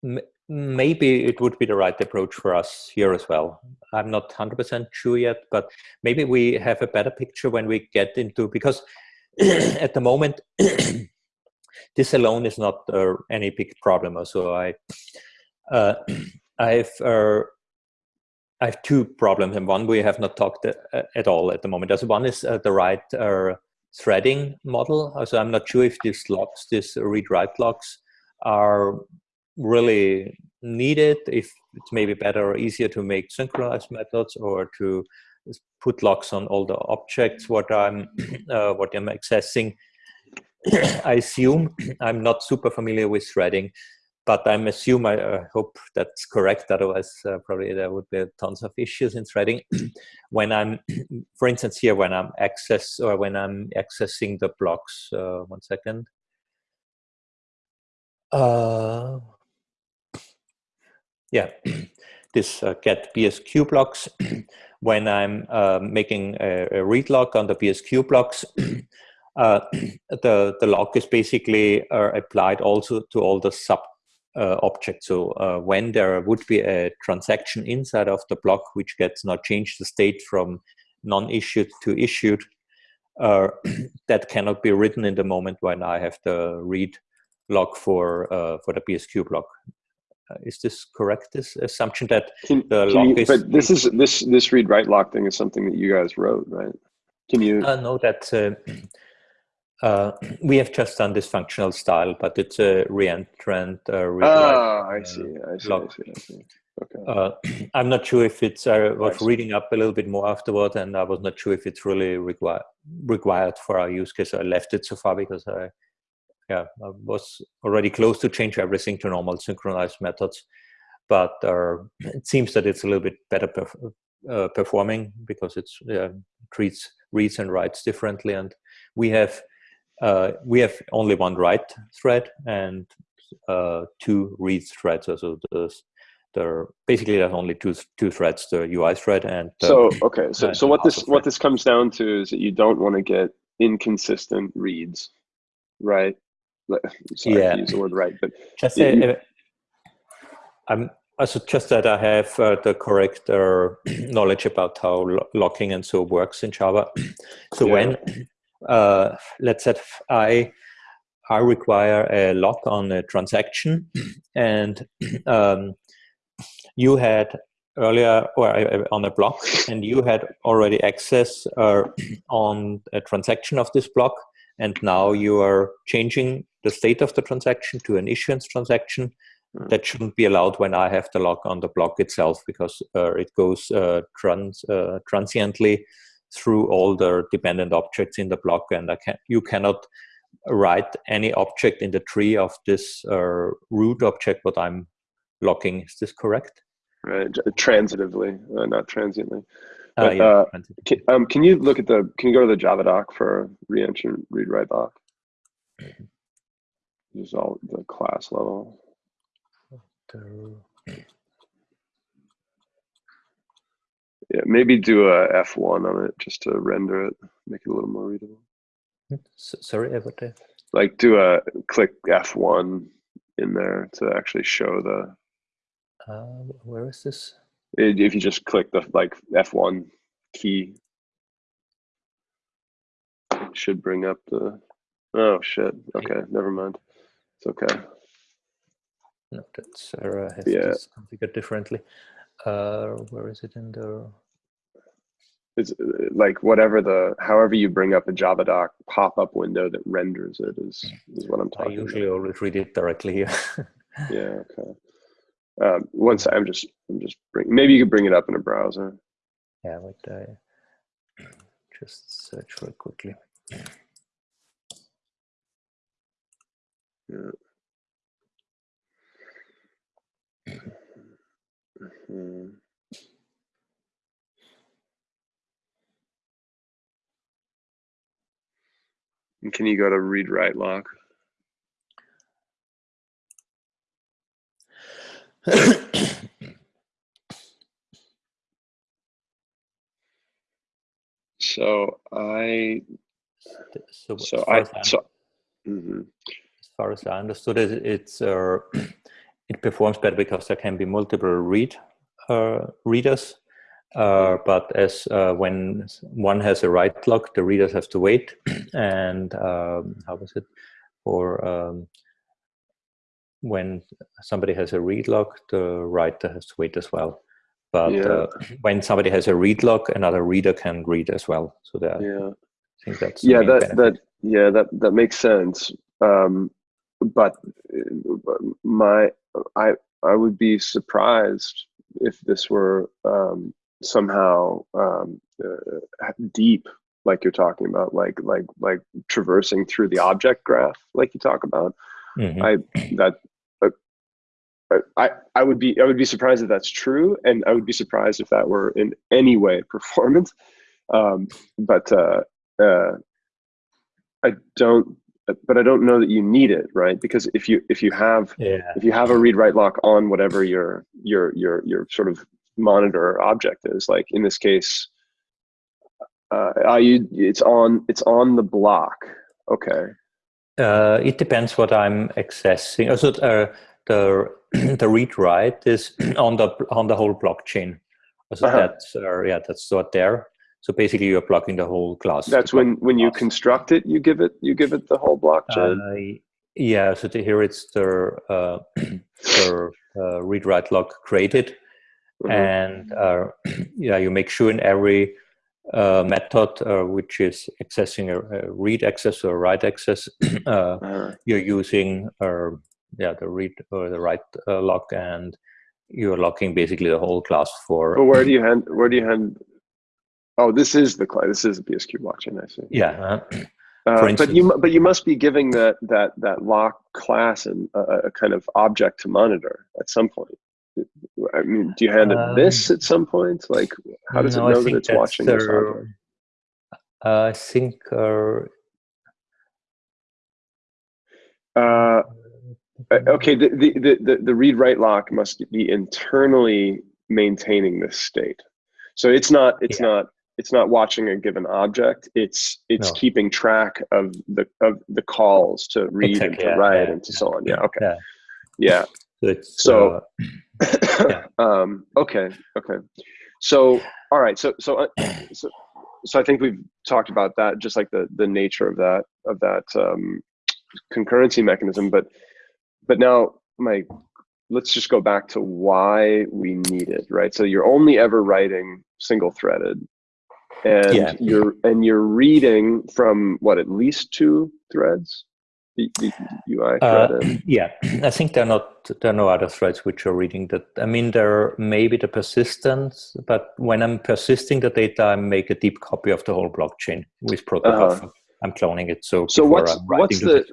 m- maybe it would be the right approach for us here as well. I'm not 100% sure yet, but maybe we have a better picture when we get into because at the moment this alone is not uh, any big problem. So I uh, I've uh, I have two problems, and one we have not talked uh, at all at the moment. As one is uh, the right uh, threading model. So I'm not sure if these locks, these read-write locks, are really needed. If it's maybe better or easier to make synchronized methods, or to put locks on all the objects what I'm uh, what I'm accessing. I assume I'm not super familiar with threading, but I'm assume I uh, hope that's correct. Otherwise, uh, probably there would be tons of issues in threading. when I'm, for instance, here when I'm access or when I'm accessing the blocks. Uh, one second. Uh, yeah, this uh, get BSQ blocks. when I'm uh, making a, a read lock on the BSQ blocks, the the lock is basically applied also to all the sub uh, objects. So uh, when there would be a transaction inside of the block which gets not changed the state from non-issued to issued, uh, that cannot be written in the moment when I have the read lock for uh, for the BSQ block. Uh, is this correct? This assumption that Can, the can lock you, is but this is this this read write lock thing is something that you guys wrote, right? Can you? Uh, no, that uh, we have just done this functional style, but it's a reentrant uh, read Ah, I see. I see, I see, I see. Okay. Uh, I'm not sure if it's. I was I reading up a little bit more afterward, and I was not sure if it's really required required for our use case. I left it so far because I, yeah, I was already close to change everything to normal synchronized methods, but uh, it seems that it's a little bit better perf- uh, performing because it's treats reads and writes differently, and we have uh, we have only one write thread and uh, two read threads. So the there are basically there's only two two threads: the UI thread and the, So okay, so uh, so what this also what this comes down to is that you don't want to get inconsistent reads, right? Sorry Yeah. to use the word right, but just a, a- I'm also just that I have uh, the correct uh, knowledge about how lo- locking and so works in Java. so Yeah. when uh, let's say I I require a lock on a transaction, and um, you had earlier or on a block, and you had already access uh, on a transaction of this block, and now you are changing the state of the transaction to an issuance transaction. Mm. That shouldn't be allowed when I have the lock on the block itself because uh, it goes uh, trans uh, transiently through all the dependent objects in the block, and I can you cannot write any object in the tree of this uh, root object what I'm locking. Is this correct? right, transitively, uh, not transiently. Uh, yeah, uh, transit- Can, um, can you look at the? Can you go to the Java doc for reentrant read write lock? This is all the class level. Yeah, maybe do a F1 on it just to render it, make it a little more readable. Sorry, got that. Like do a click F1 in there to actually show the. Uh, where is this? If you just click the like F1 key, it should bring up the. Oh shit! Okay, never mind. It's okay. No, that's Sarah has Yeah. this configured differently. Uh, where is it in the? It's like whatever the however you bring up a Javadoc pop-up window that renders it is is what I'm talking. I usually about. always read it directly here. Yeah. Okay. Um, once I'm just I'm just bring maybe you could bring it up in a browser. yeah, wait, I just search for it quickly. Yeah. Mhm. And Can you go to read write lock? So I so, so I so mhm. as far as I understood it, it's uh, it performs better because there can be multiple read uh, readers. Uh, but as uh, when one has a write lock, the readers have to wait. and um, how was it? For um, when somebody has a read lock, the writer has to wait as well. But Yeah. uh, when somebody has a read lock, another reader can read as well. So that yeah. I think that's yeah that benefit. that yeah that that makes sense um but my i i would be surprised if this were um somehow um uh, deep like you're talking about like like like traversing through the object graph like you talk about Mhm. i that uh, I, I would be I would be surprised if that's true, and I would be surprised if that were in any way performance. Um, but uh, uh, I don't. But I don't know that you need it, right? Because if you if you have yeah. if you have a read write lock on whatever your your your your sort of monitor object is, like in this case, uh, are you it's on it's on the block. Okay. Uh, it depends what I'm accessing. Also, uh, the the read write is on the on the whole blockchain. So Uh-huh. that's uh, yeah, that's stored there. So basically, you're blocking the whole class. That's when when you construct it, you give it you give it the whole blockchain. Uh, yeah. So here it's the uh, the uh, read write lock created, Mhm. and uh, yeah, you make sure in every uh, method uh, which is accessing a, a read access or a write access, uh, Uh, you're using uh, yeah the read or the write uh, lock and you're locking basically the whole class for But where do you hand? Where do you hand? Oh, this is the cli- this is the BSQ blockchain. I see. yeah uh, Uh, but you but you must be giving that that that lock class and a, a kind of object to monitor at some point. I mean, do you hand it this at some point? Like, how does no, it know that it's watching this object? I think uh, Uh, uh, okay, the, the the the the read write lock must be internally maintaining this state. So it's not it's Yeah. not it's not watching a given object. It's it's No. keeping track of the of the calls to read and to yeah, write yeah, and to so on. Yeah. Okay. yeah Yeah. so it's So- uh, Yeah. um, okay. Okay. So all right. So so uh, so so I think we've talked about that, just like the the nature of that of that um, concurrency mechanism. But but now my let's just go back to why we need it, right? So you're only ever writing single threaded, and Yeah. you're and you're reading from what at least two threads, the, the UI Uh, threaded. yeah, I think there are not there are no other threads which are reading that. I mean, there may be the persistence, but when I'm persisting the data, I make a deep copy of the whole blockchain with protobuf. Uh-huh. I'm cloning it. So So what's what's the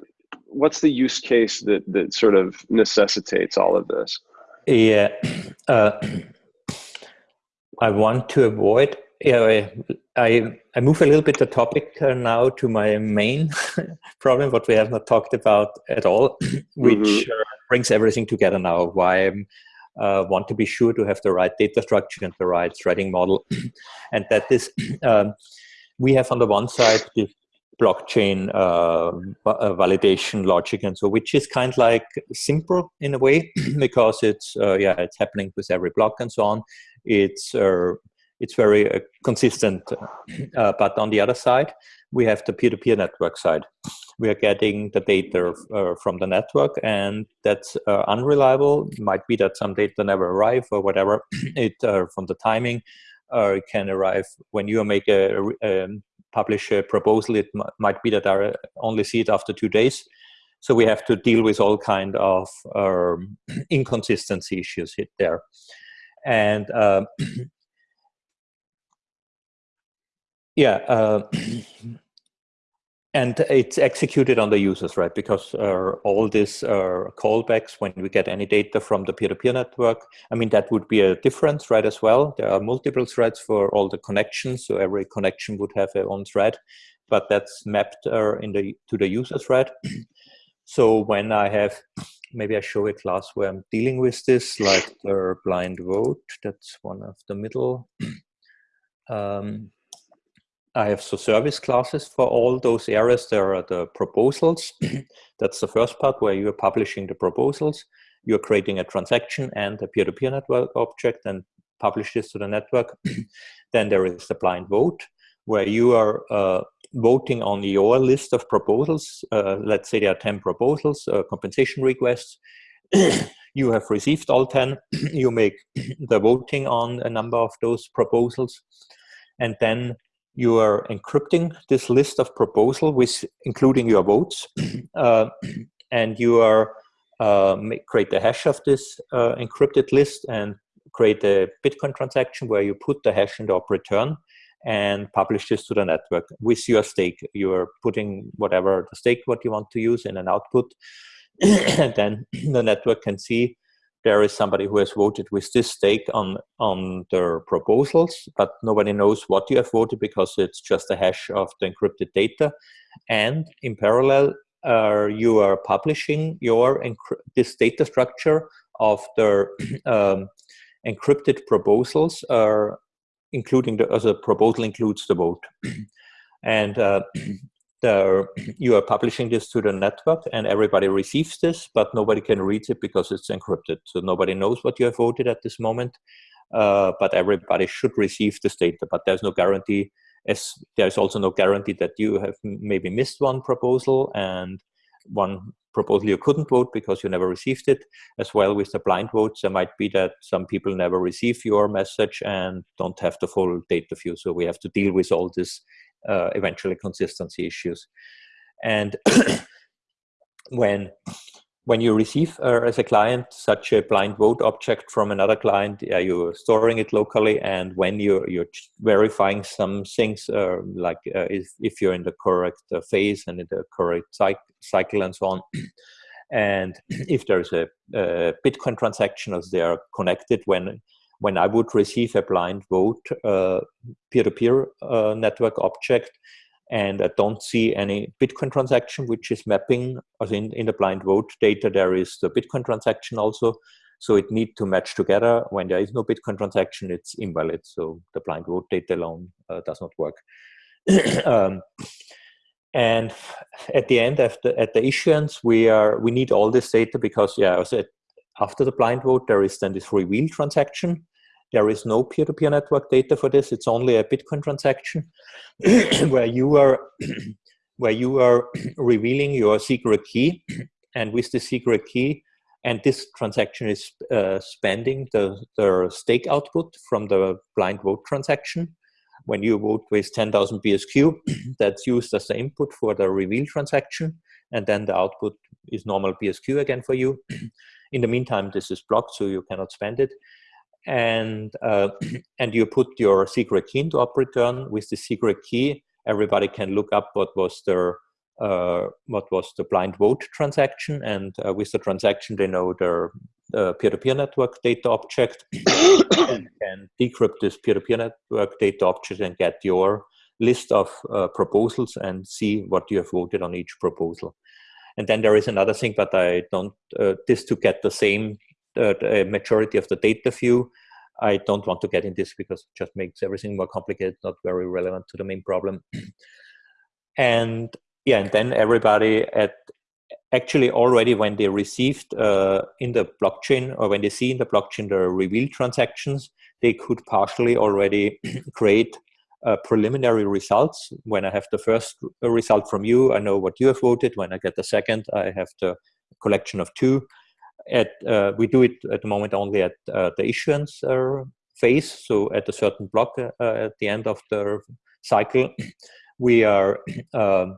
what's the use case that that sort of necessitates all of this? Yeah, uh, I want to avoid. Yeah, I I move a little bit the topic uh, now to my main problem, what we have not talked about at all, which Mhm. uh, brings everything together now. Why I uh, want to be sure to have the right data structure and the right threading model, and that is um, we have on the one side the blockchain uh, uh, validation logic and so which is kind of like simple in a way because it's uh, yeah it's happening with every block and so on it's uh, it's very uh, consistent uh, but on the other side we have the peer-to-peer network side. We are getting the data uh, from the network and that's uh, unreliable. Might be that some data never arrive or whatever. It uh, from the timing uh, it can arrive. When you make a, a um, publish a proposal it might be that i only see it after two days. So we have to deal with all kind of um, inconsistency issues hit there. And uh, yeah uh, and it's executed on the users, right? Because uh, all these uh, callbacks, when we get any data from the peer-to-peer -peer network, I mean, that would be a difference, right, as well. There are multiple threads for all the connections, so every connection would have their own thread, but that's mapped uh, in the to the user thread. so when I have, maybe I show a class where I'm dealing with this, like the blind vote, that's one of the middle. Um, I have so service classes for all those areas. There are the proposals. That's the first part where you're publishing the proposals. You're creating a transaction and a peer-to-peer -peer network object and publish this to the network. then there is the blind vote where you are uh, voting on your list of proposals. Uh, let's say there are 10 proposals, uh, compensation requests. you have received all 10. you make the voting on a number of those proposals. And then you are encrypting this list of proposal with including your votes uh, and you are uh, create the hash of this uh, encrypted list and create a bitcoin transaction where you put the hash in the op return and publish this to the network with your stake. You are putting whatever the stake what you want to use in an output and then the network can see there is somebody who has voted with this stake on on their proposals, but nobody knows what you have voted because it's just a hash of the encrypted data. And in parallel, uh, you are publishing your this data structure of the um, encrypted proposals, uh, including the as a proposal includes the vote. and uh, you are publishing this to the network and everybody receives this, but nobody can read it because it's encrypted. So nobody knows what you have voted at this moment, uh, but everybody should receive this data. But there's no guarantee, as there's also no guarantee that you have maybe missed one proposal and one proposal you couldn't vote because you never received it. As well with the blind votes, there might be that some people never receive your message and don't have the full data view. So we have to deal with all this uh, eventually consistency issues. And when when you receive uh, as a client such a blind vote object from another client, you're storing it locally, and when you're you're verifying some things uh, like uh, if if you're in the correct uh, phase and in the correct cycle and so on. and if there's a, a Bitcoin transaction as they are connected when when I would receive a blind vote uh, peer-to-peer uh, network object and I don't see any Bitcoin transaction which is mapping in, in the blind vote data there is the Bitcoin transaction also. So it need to match together. When there is no Bitcoin transaction it's invalid. So the blind vote data alone uh, does not work. Um, and at the end the, at the issuance we are we need all this data because yeah as I after the blind vote, there is then this reveal transaction. There is no peer-to-peer -peer network data for this. It's only a Bitcoin transaction where you are where you are revealing your secret key, and with the secret key, and this transaction is uh, spending the, the stake output from the blind vote transaction. When you vote with 10,000 BSQ, that's used as the input for the reveal transaction, and then the output is normal BSQ again for you. In the meantime, this is blocked, so you cannot spend it. And uh, and you put your secret key into op return. With the secret key, everybody can look up what was their uh, what was the blind vote transaction, and uh, with the transaction, they know their peer-to-peer -peer network data object and can decrypt this peer-to-peer -peer network data object and get your list of uh, proposals and see what you have voted on each proposal. And then there is another thing, but I don't, uh, this to get the same uh, the majority of the data view. I don't want to get in this because it just makes everything more complicated, not very relevant to the main problem. and yeah, and then everybody at actually already when they received uh, in the blockchain or when they see in the blockchain the reveal transactions, they could partially already create uh, preliminary results. When I have the first result from you, I know what you have voted. When I get the second, I have the collection of two. At uh, we do it at the moment only at uh, the issuance uh, phase. So at a certain block uh, at the end of the cycle, we are um,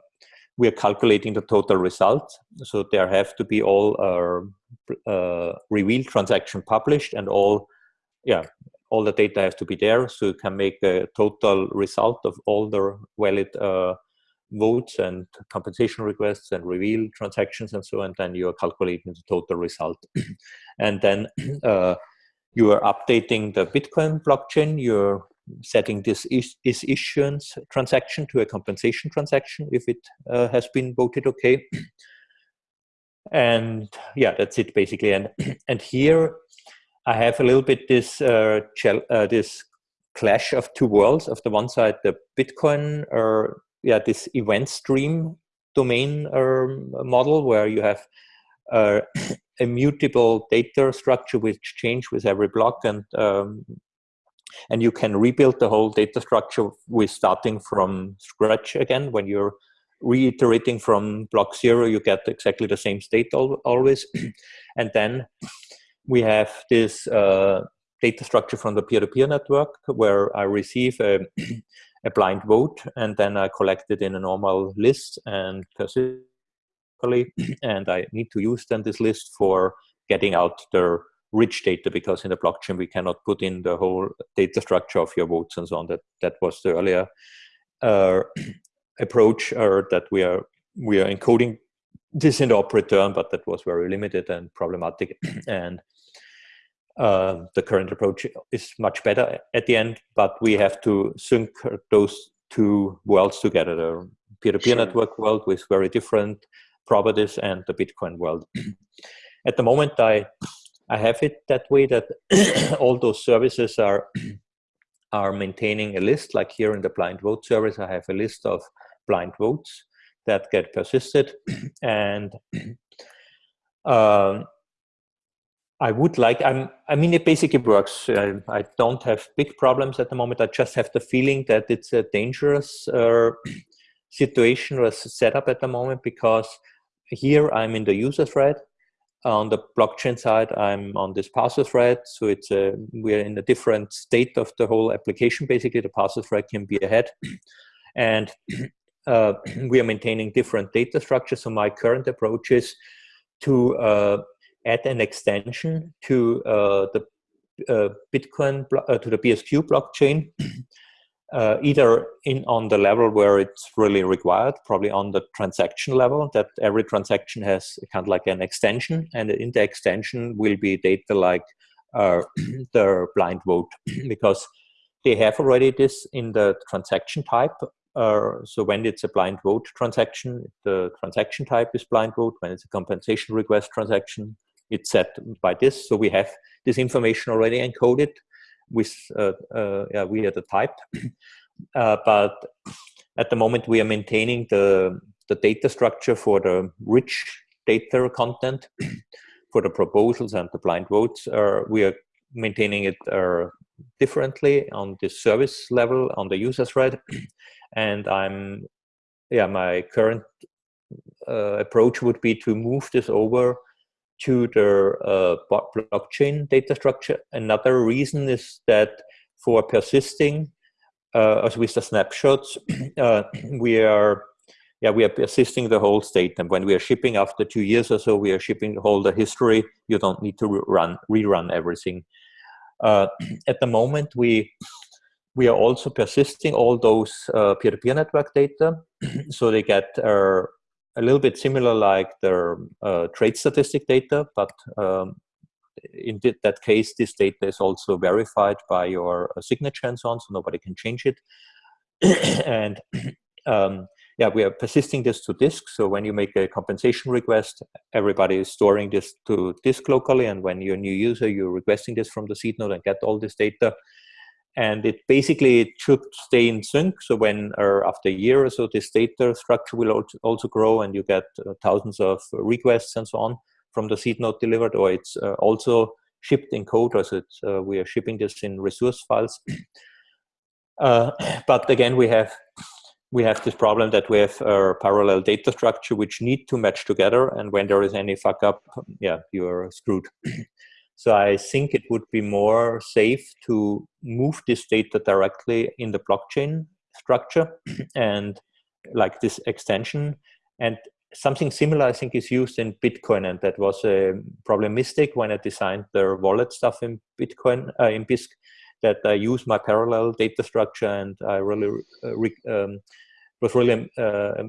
we are calculating the total result. So there have to be all our uh, reveal transaction published and all, yeah, all the data has to be there. So you can make a total result of all the valid uh, votes and compensation requests and reveal transactions and so on. And then you are calculating the total result. and then uh, you are updating the Bitcoin blockchain. You're setting this is, is issuance transaction to a compensation transaction if it uh, has been voted okay. And yeah, that's it basically. And and here I have a little bit this uh, uh, this clash of two worlds. Of the one side, the Bitcoin or yeah, this event stream domain um, model where you have uh, immutable data structure which change with every block and um, and you can rebuild the whole data structure with starting from scratch again when you're reiterating from block zero you get exactly the same state always and then we have this uh, data structure from the peer-to-peer -peer network where I receive a, a, blind vote and then I collect it in a normal list and persistently and I need to use then this list for getting out the rich data because in the blockchain we cannot put in the whole data structure of your votes and so on. That that was the earlier uh, approach, or that we are we are encoding this in the op return, but that was very limited and problematic. and uh, the current approach is much better at the end, but we have to sync those two worlds together: the peer-to-peer -peer sure. network world with very different properties and the Bitcoin world. at the moment, I I have it that way that all those services are are maintaining a list. Like here in the blind vote service, I have a list of blind votes that get persisted, and um, I would like. I'm. I mean, it basically works. I, I, don't have big problems at the moment. I just have the feeling that it's a dangerous uh, situation or setup at the moment because here I'm in the user thread on the blockchain side, I'm on this parser thread. So it's a, we're in a different state of the whole application. Basically, the parser thread can be ahead. And uh, we are maintaining different data structures. So my current approach is to uh, add an extension to uh, the uh, Bitcoin, uh, to the BSQ blockchain either in on the level where it's really required, probably on the transaction level, that every transaction has kind of like an extension, and in the extension will be data like the blind vote, because they have already this in the transaction type. Uh, so when it's a blind vote transaction, the transaction type is blind vote. When it's a compensation request transaction, it's set by this. So we have this information already encoded with uh, uh, yeah, we are the type. Uh, but at the moment, we are maintaining the, the data structure for the rich data content for the proposals and the blind votes. we are maintaining it differently on the service level on the user thread. and I'm, yeah, my current uh, approach would be to move this over to the uh, blockchain data structure. Another reason is that for persisting, uh, as with the snapshots, uh, we are yeah, we are persisting the whole state. And when we are shipping after two years or so, we are shipping whole the history. You don't need to run rerun everything. Uh, at the moment, we we are also persisting all those uh, peer-to-peer -peer network data, so they get uh, a little bit similar like their uh, trade statistic data, but um, in that case, this data is also verified by your uh, signature and so on, so nobody can change it. and um, yeah, we are persisting this to disk. So when you make a compensation request, everybody is storing this to disk locally. And when you're a new user, you're requesting this from the seed node and get all this data and it basically it should stay in sync. So when after a year or so, this data structure will also grow, and you get uh, thousands of requests and so on from the seed node delivered, or it's uh, also shipped in code, or so uh, we are shipping this in resource files. Uh, but again, we have we have this problem that we have a parallel data structure which need to match together, and when there is any fuck up, yeah, you are screwed. so I think it would be more safe to move this data directly in the blockchain structure and like this extension. And something similar i think is used in bitcoin and that was a probably a mistake when i designed the wallet stuff in bitcoin uh, in Bisq, that i use my parallel data structure and i really uh, um, was really uh,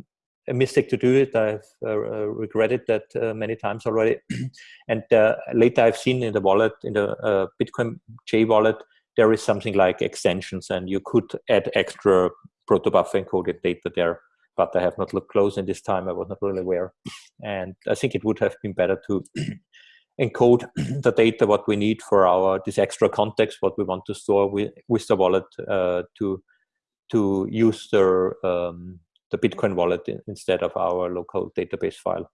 a mistake to do it i've uh, uh, regretted that uh, many times already and later i've seen in the wallet in the bitcoin j wallet there is something like extensions and you could add extra protobuf encoded data there but I have not looked close in this time. I was not really aware. And I think it would have been better to encode the data, what we need for our, this extra context, what we want to store with, with the wallet uh, to, to use the, um, the Bitcoin wallet instead of our local database file.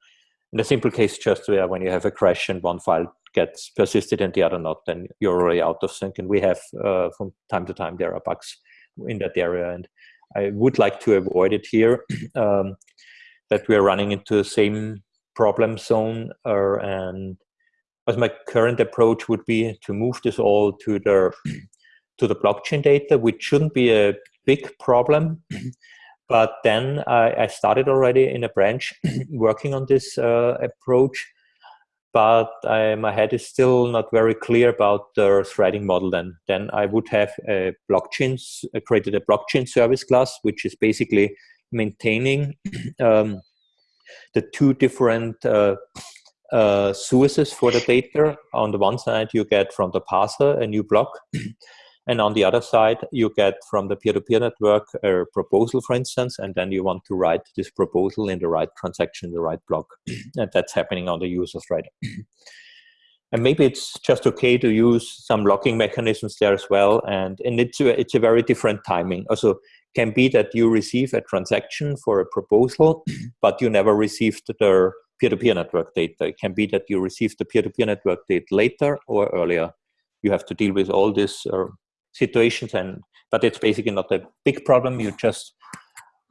In the simple case, just where when you have a crash and one file gets persisted and the other not, then you're already out of sync. And we have, uh, from time to time, there are bugs in that area. And I would like to avoid it here, um, that we are running into the same problem zone uh, and as my current approach would be to move this all to the to the blockchain data, which shouldn't be a big problem. but then I, I, started already in a branch working on this uh, approach but I, my head is still not very clear about the threading model then. Then I would have a blockchain, uh, created a blockchain service class, which is basically maintaining um, the two different uh, uh, sources for the data. On the one side, you get from the parser a new block, and on the other side, you get from the peer-to-peer -peer network a proposal, for instance, and then you want to write this proposal in the right transaction, the right block. and that's happening on the user thread. and maybe it's just okay to use some locking mechanisms there as well. And, and it's, a, it's a very different timing. Also, can be that you receive a transaction for a proposal, but you never received the peer-to-peer -peer network data. It can be that you received the peer-to-peer -peer network data later or earlier. You have to deal with all this uh, situations and but it's basically not a big problem. You just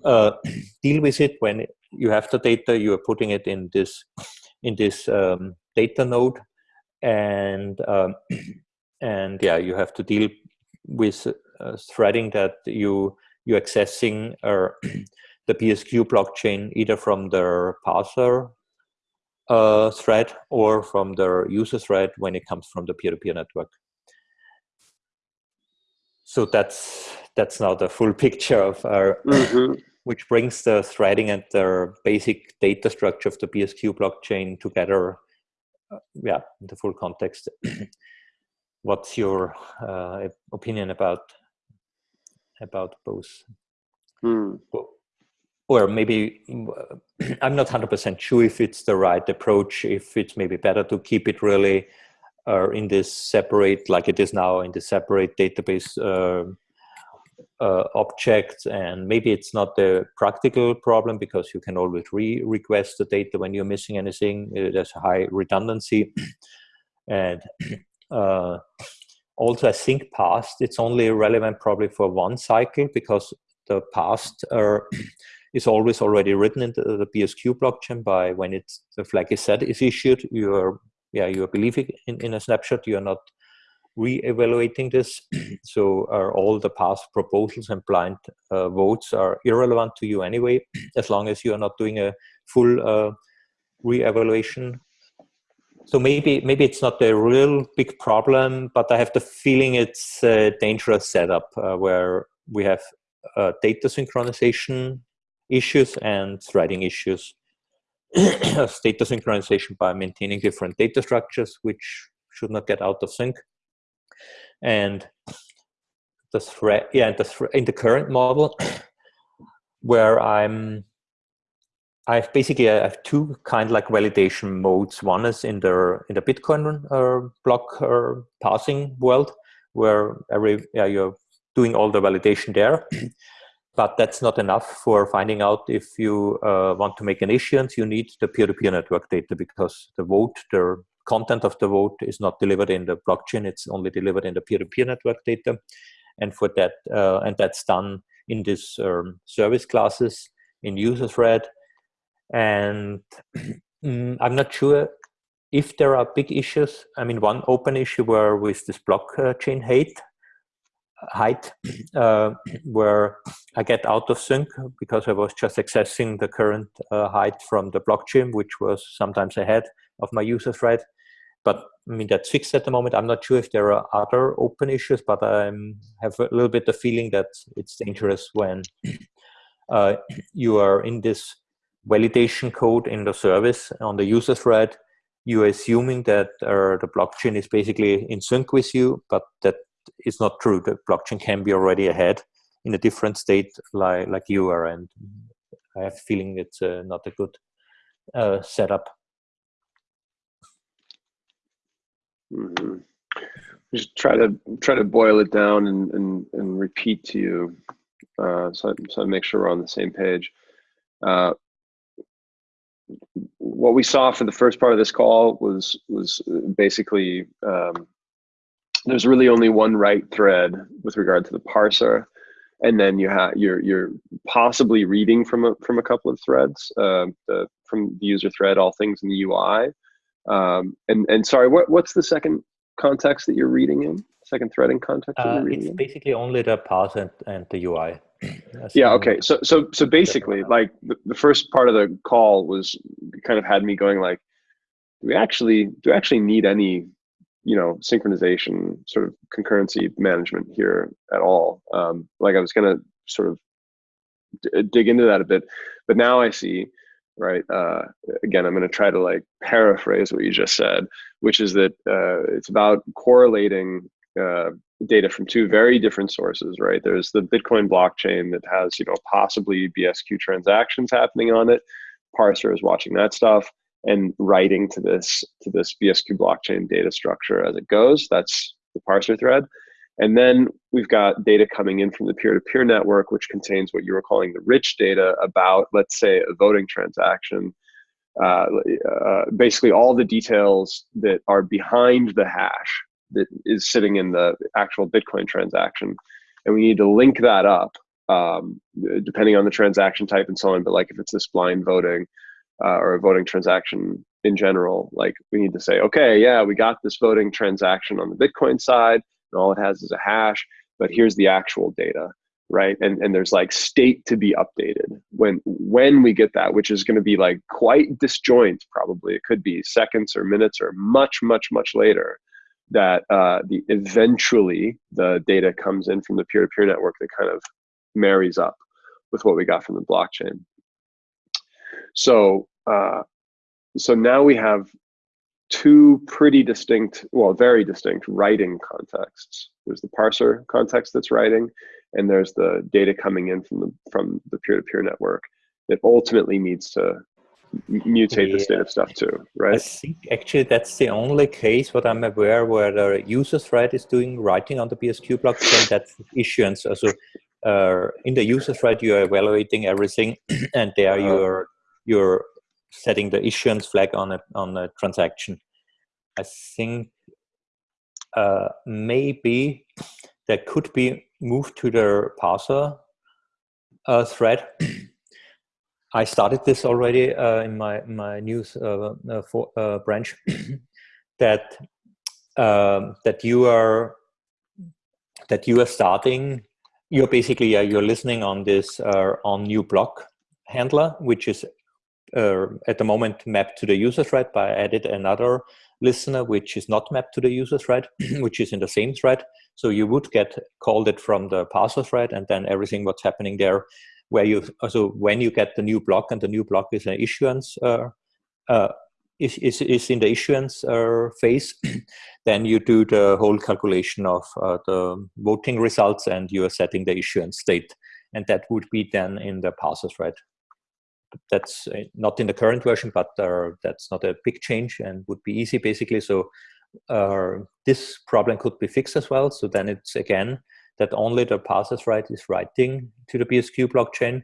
uh, deal with it when you have the data you are putting it in this in this um, data node and um, and yeah you have to deal with uh, threading that you you accessing uh, the BSQ blockchain either from the parser uh, thread or from the user thread when it comes from the peer-to-peer -peer network so that's that's now the full picture of our mm -hmm. which brings the threading and the basic data structure of the BSQ blockchain together uh, yeah in the full context what's your uh, opinion about about both mm. or maybe i'm not 100% sure if it's the right approach if it's maybe better to keep it really are in this separate, like it is now in the separate database uh, uh, objects. And maybe it's not a practical problem because you can always re-request the data when you're missing anything. Uh, there's a high redundancy. and uh, also, I think past, it's only relevant probably for one cycle because the past are, is always already written into the BSQ blockchain by when it's the flag is set is issued. You are yeah, you are believing in, in a snapshot, you are not re-evaluating this. so are all the past proposals and blind uh, votes are irrelevant to you anyway, as long as you are not doing a full uh, re-evaluation. So maybe maybe it's not a real big problem, but I have the feeling it's a dangerous setup uh, where we have uh, data synchronization issues and threading issues. data synchronization by maintaining different data structures, which should not get out of sync. And the thread, yeah, the thre in the current model, where I'm, I've basically I have two kind of like validation modes. One is in the in the Bitcoin uh, block uh, passing world, where every yeah you're doing all the validation there. but that's not enough for finding out if you uh, want to make an issuance. You need the peer-to-peer -peer network data because the vote, the content of the vote is not delivered in the blockchain. It's only delivered in the peer-to-peer -peer network data. and for that uh, and that's done in this um, service classes in user thread and mm, i'm not sure if there are big issues i mean one open issue were with this blockchain uh, height uh, where I get out of sync because I was just accessing the current uh, height from the blockchain, which was sometimes ahead of my user thread. But I mean, that's fixed at the moment. I'm not sure if there are other open issues, but I have a little bit the feeling that it's dangerous when uh, you are in this validation code in the service on the user thread. You're assuming that uh, the blockchain is basically in sync with you, but that is not true. The blockchain can be already ahead in a different state like, like you are. And I have a feeling it's uh, not a good uh, setup. Mm -hmm. Just try to try to boil it down and and, and repeat to you, uh, so so I make sure we're on the same page. Uh, what we saw for the first part of this call was was basically um, there's really only one write thread with regard to the parser, and then you have you're you're possibly reading from a from a couple of threads, uh, the, from the user thread, all things in the UI. Um, and and sorry, what what's the second context that you're reading in? Second threading context uh, It's in? basically only the parser and, and the UI. yeah. Okay. So so so basically, like the, the first part of the call was kind of had me going like, do we actually do we actually need any you know synchronization sort of concurrency management here at all. Um, like i was going to sort of dig into that a bit but now i see right uh, again i'm going to try to like paraphrase what you just said which is that uh, it's about correlating uh, data from two very different sources right? There's the bitcoin blockchain that has you know possibly bsq transactions happening on it. Parser is watching that stuff and writing to this to this BSQ blockchain data structure as it goes. That's the parser thread. And then we've got data coming in from the peer-to-peer -peer network, which contains what you were calling the rich data about, let's say, a voting transaction. Uh, uh, basically, all the details that are behind the hash that is sitting in the actual Bitcoin transaction. And we need to link that up, um, depending on the transaction type and so on. But like if it's this blind voting, uh, or a voting transaction in general, like we need to say, okay, yeah, we got this voting transaction on the Bitcoin side, and all it has is a hash, but here's the actual data, right? And and there's like state to be updated when when we get that, which is going to be like quite disjoint. Probably it could be seconds or minutes or much much much later that uh, the eventually the data comes in from the peer-to-peer -peer network that kind of marries up with what we got from the blockchain. So, uh, so now we have two pretty distinct, well, very distinct writing contexts. There's the parser context that's writing, and there's the data coming in from the from the peer-to-peer -peer network that ultimately needs to mutate yeah. the state of stuff too, right? I think actually that's the only case what I'm aware where the user thread is doing writing on the BSQ blockchain. That's issuance. Also, uh, in the user thread, you are evaluating everything, and there uh -huh. you're you're setting the issuance flag on a on a transaction. I think uh, maybe that could be moved to the parser uh, thread. I started this already uh, in my my news uh, uh, for, uh, branch that um, that you are that you are starting. You're basically you're listening on this on new block handler, which is uh, at the moment mapped to the user thread, but I added another listener which is not mapped to the user thread, which is in the same thread. So you would get called it from the parser thread and then everything what's happening there where you, so when you get the new block and the new block is an issuance, uh, uh, is, is, is in the issuance uh, phase, then you do the whole calculation of uh, the voting results and you are setting the issuance state. And that would be then in the parser thread that's uh, not in the current version, but uh, that's not a big change and would be easy basically. So uh, this problem could be fixed as well. So then it's again that only the parser thread is writing to the BSQ blockchain.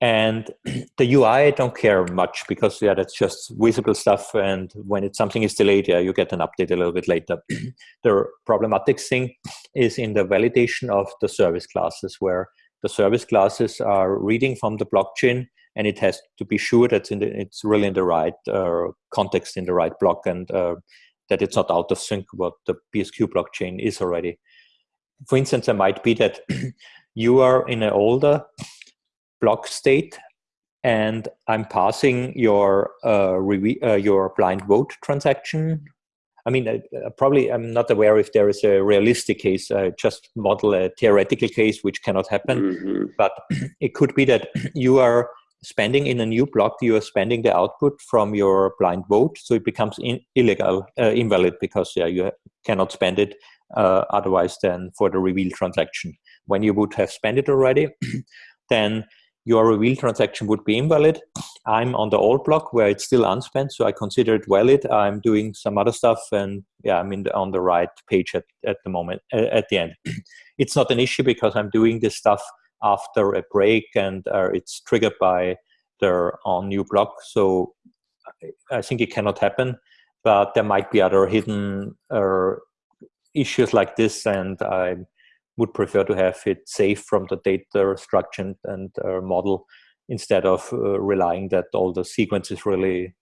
And the UI, I don't care much because yeah, that's just visible stuff. And when it's something is delayed, yeah, you get an update a little bit later. the problematic thing is in the validation of the service classes where the service classes are reading from the blockchain and it has to be sure that it's really in the right uh, context in the right block and uh, that it's not out of sync what the BSQ blockchain is already. For instance, it might be that you are in an older block state and I'm passing your uh, uh, your blind vote transaction. I mean, uh, probably I'm not aware if there is a realistic case. I just model a theoretical case which cannot happen, mm -hmm. but it could be that you are spending in a new block, you are spending the output from your blind vote, so it becomes in, illegal, uh, invalid, because yeah, you cannot spend it uh, otherwise than for the reveal transaction. When you would have spent it already, then your reveal transaction would be invalid. I'm on the old block where it's still unspent, so I consider it valid. I'm doing some other stuff, and yeah, I'm in the, on the right page at, at the moment, at the end. it's not an issue because I'm doing this stuff after a break and uh, it's triggered by their on new block. So I think it cannot happen, but there might be other hidden uh, issues like this and I would prefer to have it safe from the data structure and uh, model instead of uh, relying that all the sequence is really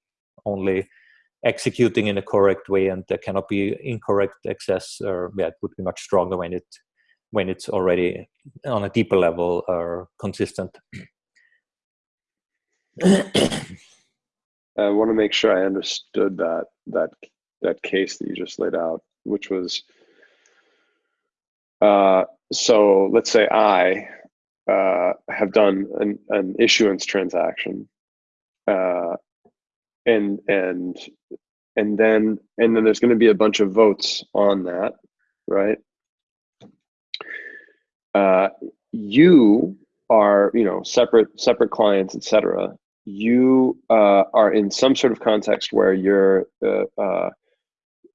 only executing in a correct way and there cannot be incorrect access or yeah, it would be much stronger when it when it's already on a deeper level or consistent. I want to make sure I understood that that that case that you just laid out, which was uh, so. Let's say I uh, have done an, an issuance transaction, uh, and and and then and then there's going to be a bunch of votes on that, right? uh, you are you know separate separate clients etc you uh, are in some sort of context where you're uh, uh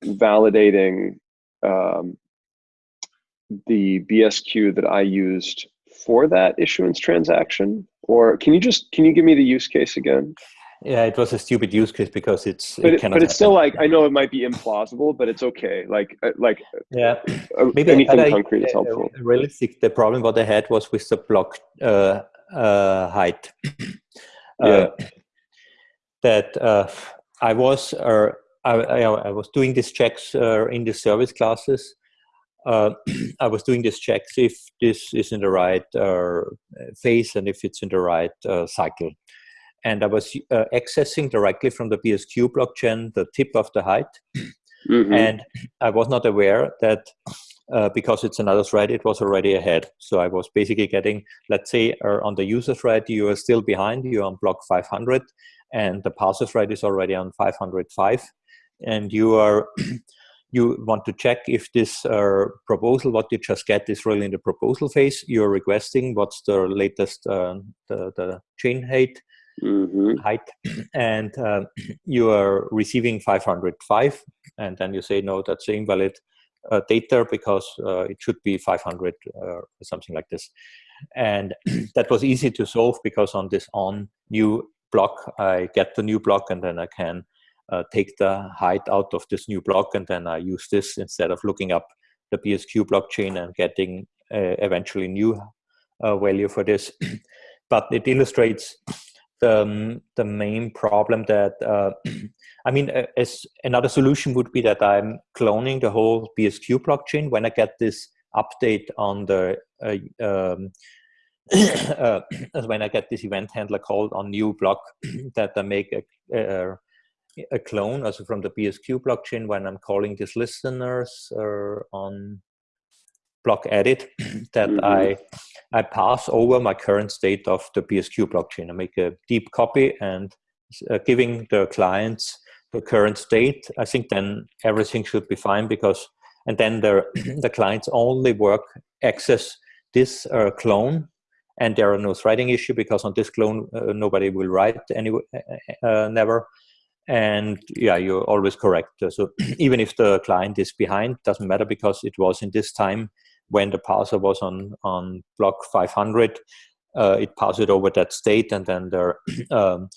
validating um, the bsq that i used for that issuance transaction? Or can you just can you give me the use case again? Yeah it was a stupid use case because it's but, it, but it's still like i know it might be implausible but it's okay. Like uh, like yeah. uh, maybe anything concrete is helpful. realistic the problem what i had was with the block uh, uh, height. Yeah. Uh, that uh, i was uh, I, I, I, was doing these checks in the service classes I was doing these checks if this is in the right phase and if it's in the right cycle and I was uh, accessing directly from the BSQ blockchain the tip of the height. Mm -hmm. And I was not aware that uh, because it's another thread, it was already ahead. So I was basically getting, let's say, uh, on the user thread, you are still behind, you're on block 500, and the parser thread is already on 505. And you are, you want to check if this uh, proposal, what you just get, is really in the proposal phase. You're requesting what's the latest, uh, the, the chain height, mm -hmm. height and uh, you are receiving 505 and then you say no that's invalid uh, data because uh, it should be 500 uh, or something like this and that was easy to solve because on this on new block I get the new block and then I can uh, take the height out of this new block and then I use this instead of looking up the BSQ blockchain and getting uh, eventually new value for this. But it illustrates the, um, the main problem that, uh, I mean, as another solution would be that I'm cloning the whole BSQ blockchain. When I get this update on the, uh, um, uh, when I get this event handler called on new block that I make a, a, a clone also from the BSQ blockchain when I'm calling these listeners uh, on block edit that mm -hmm. I I pass over my current state of the BSQ blockchain. I make a deep copy and uh, giving the clients the current state. I think then everything should be fine because and then the the clients only work access this uh, clone and there are no threading issue because on this clone uh, nobody will write any uh, uh, never and yeah you're always correct so even if the client is behind doesn't matter because it was in this time when the parser was on, on block 500, uh, it passes it over that state and then there, um,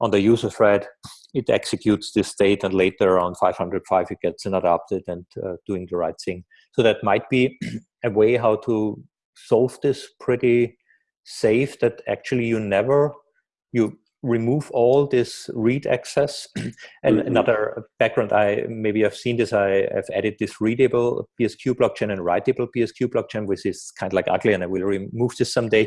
on the user thread, it executes this state and later on 505 it gets another update and uh, doing the right thing. so that might be a way how to solve this pretty safe that actually you never you remove all this read access and mm -hmm. another background i maybe i've seen this i have added this readable bsq blockchain and writable bsq blockchain which is kind of like ugly and i will remove this someday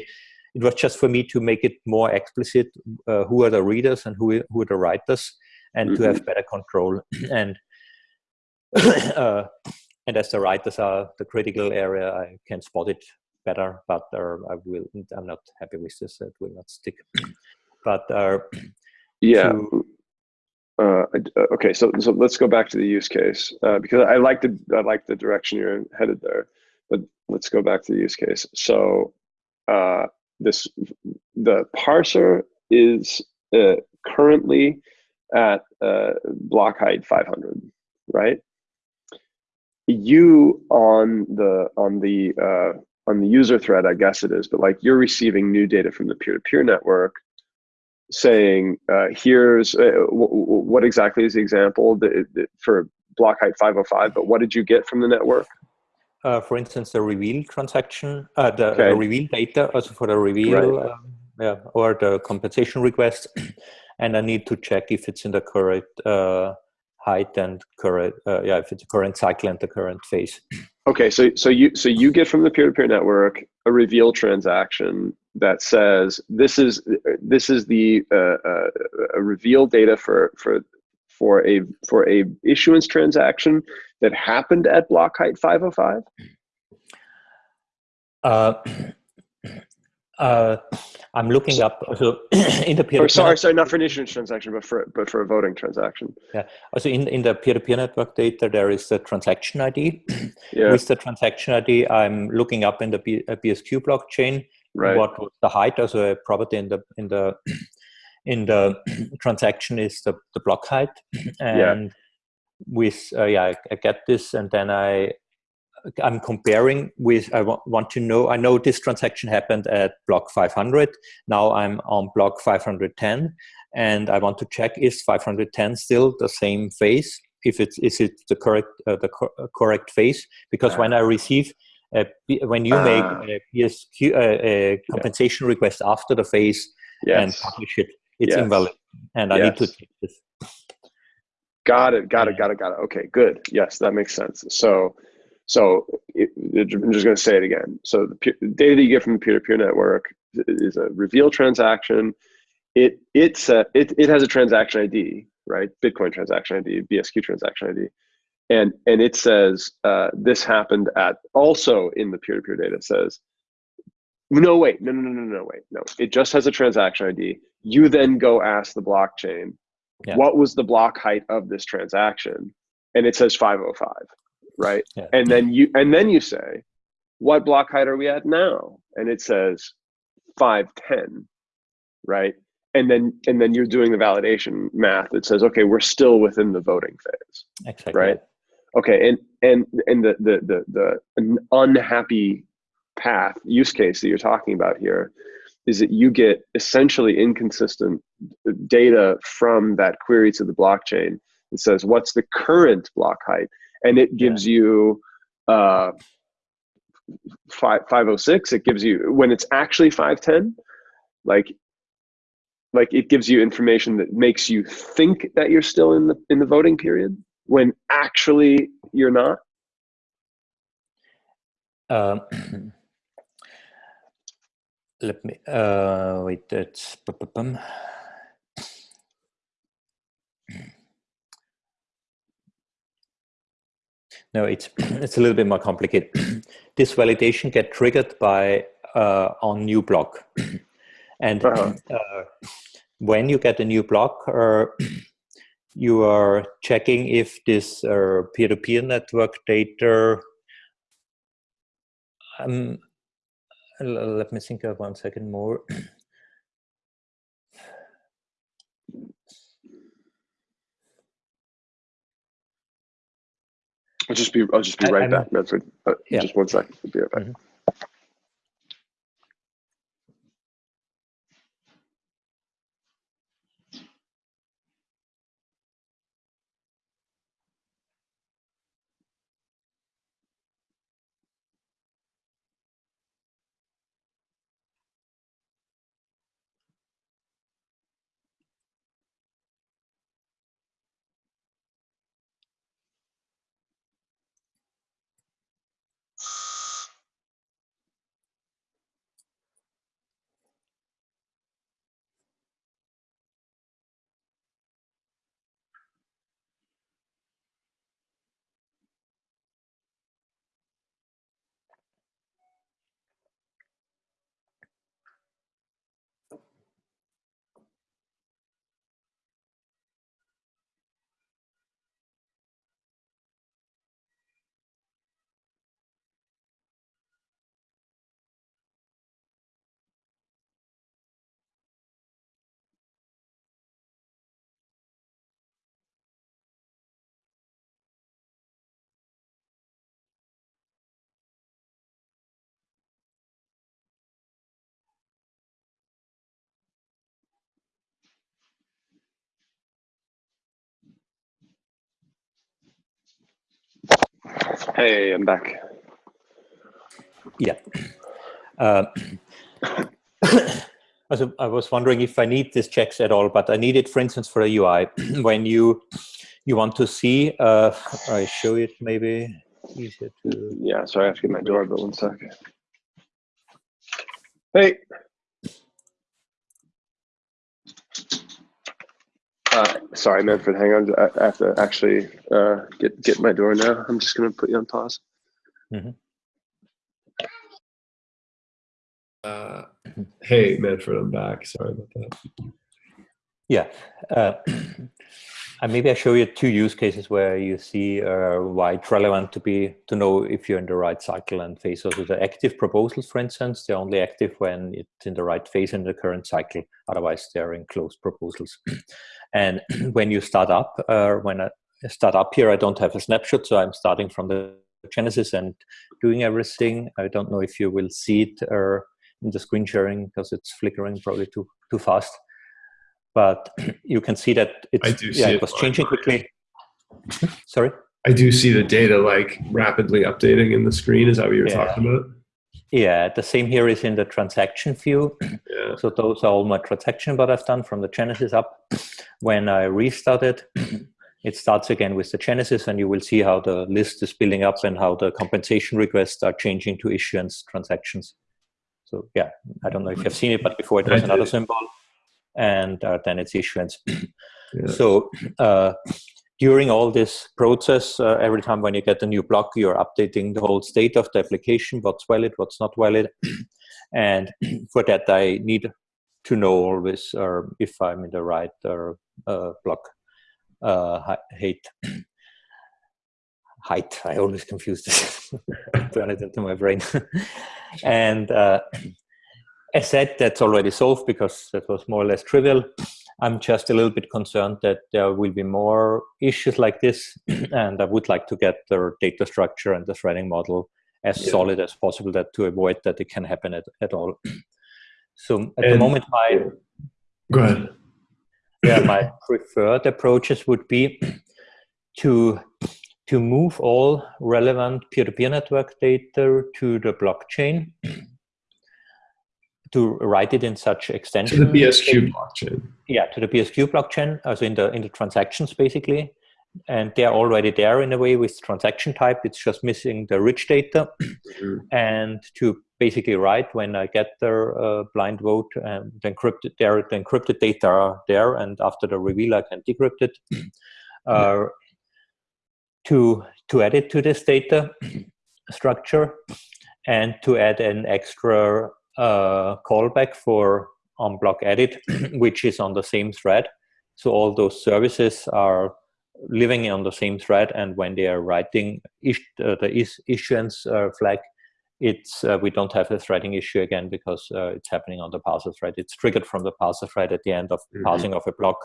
it was just for me to make it more explicit uh, who are the readers and who, who are the writers and mm -hmm. to have mm-hmm. better control and uh, and as the writers are the critical area i can spot it better but uh, i will i'm not happy with this it will not stick but uh, yeah. to... uh, uh, okay so so let's go back to the use case uh, because i like the i like the direction you're headed there but let's go back to the use case. So uh, this the parser is uh, currently at block height 500 right? You on the on the on the user thread, I guess it is, but like you're receiving new data from the peer-to-peer -peer network saying, uh, here's uh, what exactly is the example that, that for block height 505, but what did you get from the network? Uh, for instance, the reveal transaction, uh, the, okay. the, reveal data, also for the reveal, right. um, yeah, or the compensation request, and I need to check if it's in the correct uh, height and current, uh, yeah, if it's a current cycle and the current phase. Okay, so so you so you get from the peer-to-peer -peer network a reveal transaction that says this is this is the uh, uh, reveal data for for for a for a issuance transaction that happened at block height 505 uh, uh, I'm looking up so in the peer. -to sorry, sorry, not for an issuance transaction, but for but for a voting transaction. Yeah. Also in in the peer-to-peer -peer network data, there is the transaction ID. yeah. With the transaction ID, I'm looking up in the BSQ blockchain right. what was the height as a property in the in the in the transaction is the, the block height and yeah. with uh, yeah I, I, get this and then i i'm comparing with i want to know i know this transaction happened at block 500 now i'm on block 510 and i want to check is 510 still the same phase if it's is it the correct uh, the co correct phase because when i receive uh, when you make ah. a BSQ a compensation yeah. request after the phase yes. and publish it, it's yes. invalid, and I yes. need to take this. Got it. Got it. Got it. Got it. Okay. Good. Yes, that makes sense. So, so it, I'm just going to say it again. So the, peer, the data that you get from the peer-to-peer -peer network is a reveal transaction. It it's a, it it has a transaction ID, right? Bitcoin transaction ID, BSQ transaction ID and and it says uh, this happened at also in the peer-to-peer -peer data says no wait no no no no no wait no it just has a transaction id you then go ask the blockchain yeah. what was the block height of this transaction and it says 505 right? Yeah. and then you and then you say what block height are we at now? And it says 510 right? And then and then you're doing the validation math that says okay we're still within the voting phase. Exactly. right? Okay and and and the the the, the unhappy path use case that you're talking about here is that you get essentially inconsistent data from that query to the blockchain it says what's the current block height and it gives yeah. you uh, 5, 506 it gives you when it's actually 510 like like it gives you information that makes you think that you're still in the in the voting period when actually you're not? Um, let me uh, wait. That's no. It's it's a little bit more complicated. this validation get triggered by uh, on new block, and uh -huh. uh, when you get a new block, uh, you are checking if this uh, peer-to-peer -peer network data um, let me think of one second more I'll just be I'll just be right I, back, Manfred. Uh, yeah. Just one second. I'll be right back. Mm Hey, I'm back. Yeah. Uh, also, I was wondering if I need these checks at all, but I need it, for instance, for a UI. when you you want to see, uh, I show it maybe easier to. Yeah, sorry, I have to get my doorbell one sec. Hey. Uh, sorry, Manfred, hang on. I have to actually uh, get get my door now. I'm just gonna put you on pause. Mm -hmm. Uh, hey, Manfred, I'm back. Sorry about that. Yeah. Uh, and maybe I show you two use cases where you see uh, why it's relevant to be to know if you're in the right cycle and phase. So the active proposals, for instance, they're only active when it's in the right phase in the current cycle. Otherwise, they're in closed proposals. and when you start up, uh, when I start up here, I don't have a snapshot, so I'm starting from the Genesis and doing everything. I don't know if you will see it uh, in the screen sharing because it's flickering probably too too fast. But you can see that it's I do yeah, see it was changing quickly. Sorry. I do see the data like rapidly updating in the screen. Is that what you're Yeah. talking about? Yeah, the same here is in the transaction view. Yeah. So those are all my transaction that I've done from the Genesis up. When I restart it, it starts again with the Genesis and you will see how the list is building up and how the compensation requests are changing to issuance transactions. So yeah, I don't know if you've seen it, but before it was another symbol and uh, then it's issuance. Yeah. So uh, during all this process, uh, every time when you get a new block, you're updating the whole state of the application, what's valid, what's not valid. and for that, I need to know always uh, if I'm in the right uh, block uh, height. height, I always confuse this. Turn it into my brain. and uh, as said, that's already solved because that was more or less trivial. I'm just a little bit concerned that there will be more issues like this, and I would like to get the data structure and the threading model as Yeah. solid as possible that to avoid that it can happen at, at all. So at the moment, my Go ahead. yeah, my preferred approaches would be to to move all relevant peer-to-peer network data to the blockchain to write it in such extension. To the BSQ blockchain. yeah to the BSQ blockchain also in the in the transactions basically and they're already there in a way with transaction type it's just missing the rich data Mhm. and to basically write when I get the uh, blind vote and the encrypted there the encrypted data are there and after the reveal I can decrypt it uh, to to add it to this data structure and to add an extra uh, callback for on block edit which is on the same thread. So all those services are living on the same thread and when they are writing is, uh, the is, issuance uh, flag it's uh, we don't have a threading issue again because uh, it's happening on the parser thread. It's triggered from the parser thread at the end of Mhm. parsing of a block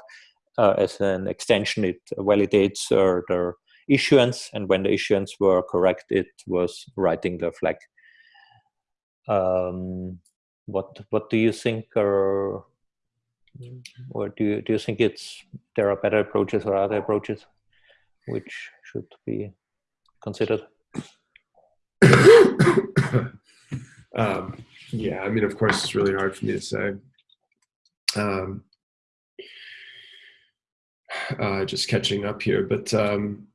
uh, as an extension. It validates uh, the issuance and when the issuance were correct it was writing the flag um, what what do you think or do you, do you think it's there are better approaches or other approaches which should be considered um, yeah, I mean, of course, it's really hard for me to say. Um, uh, just catching up here, but um,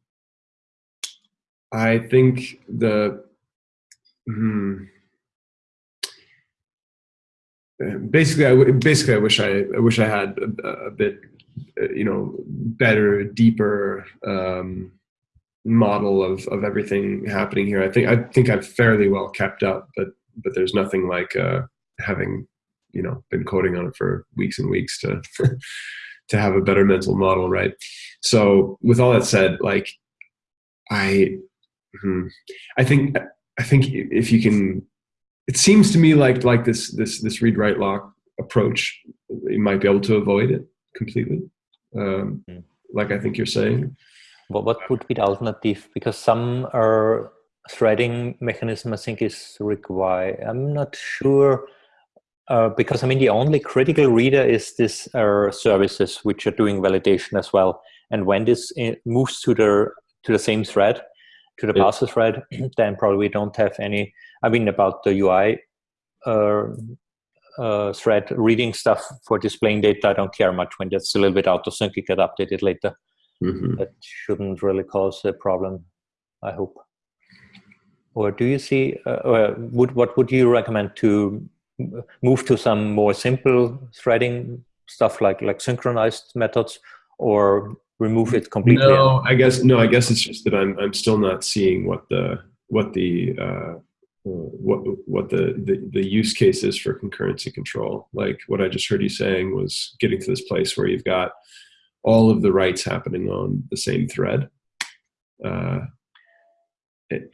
I think the hmm, basically, I basically, I wish I, I wish I had a, a bit, uh, you know, better, deeper um, model of of everything happening here. I think I think I've fairly well kept up, but but there's nothing like uh, having you know been coding on it for weeks and weeks to to have a better mental model, right? So with all that said, like I hmm, I think I think if you can, it seems to me like like this this this read write lock approach, you might be able to avoid it completely. Um, Mm. like I think you're saying. what, what would be the alternative because some are threading mechanism i think is required i'm not sure uh, because i mean the only critical reader is this uh, services which are doing validation as well and when this uh, moves to the to the same thread to the Yeah. parser thread, then probably we don't have any. I mean, about the UI uh, uh, thread reading stuff for displaying data, I don't care much when that's a little bit out of sync. It get updated later. Mhm. That shouldn't really cause a problem. I hope. Or do you see? Uh, or would what would you recommend to move to some more simple threading stuff like like synchronized methods, or remove it completely? No, I guess no. I guess it's just that I'm I'm still not seeing what the what the uh, what what the, the the use case is for concurrency control. Like what I just heard you saying was getting to this place where you've got all of the writes happening on the same thread, uh,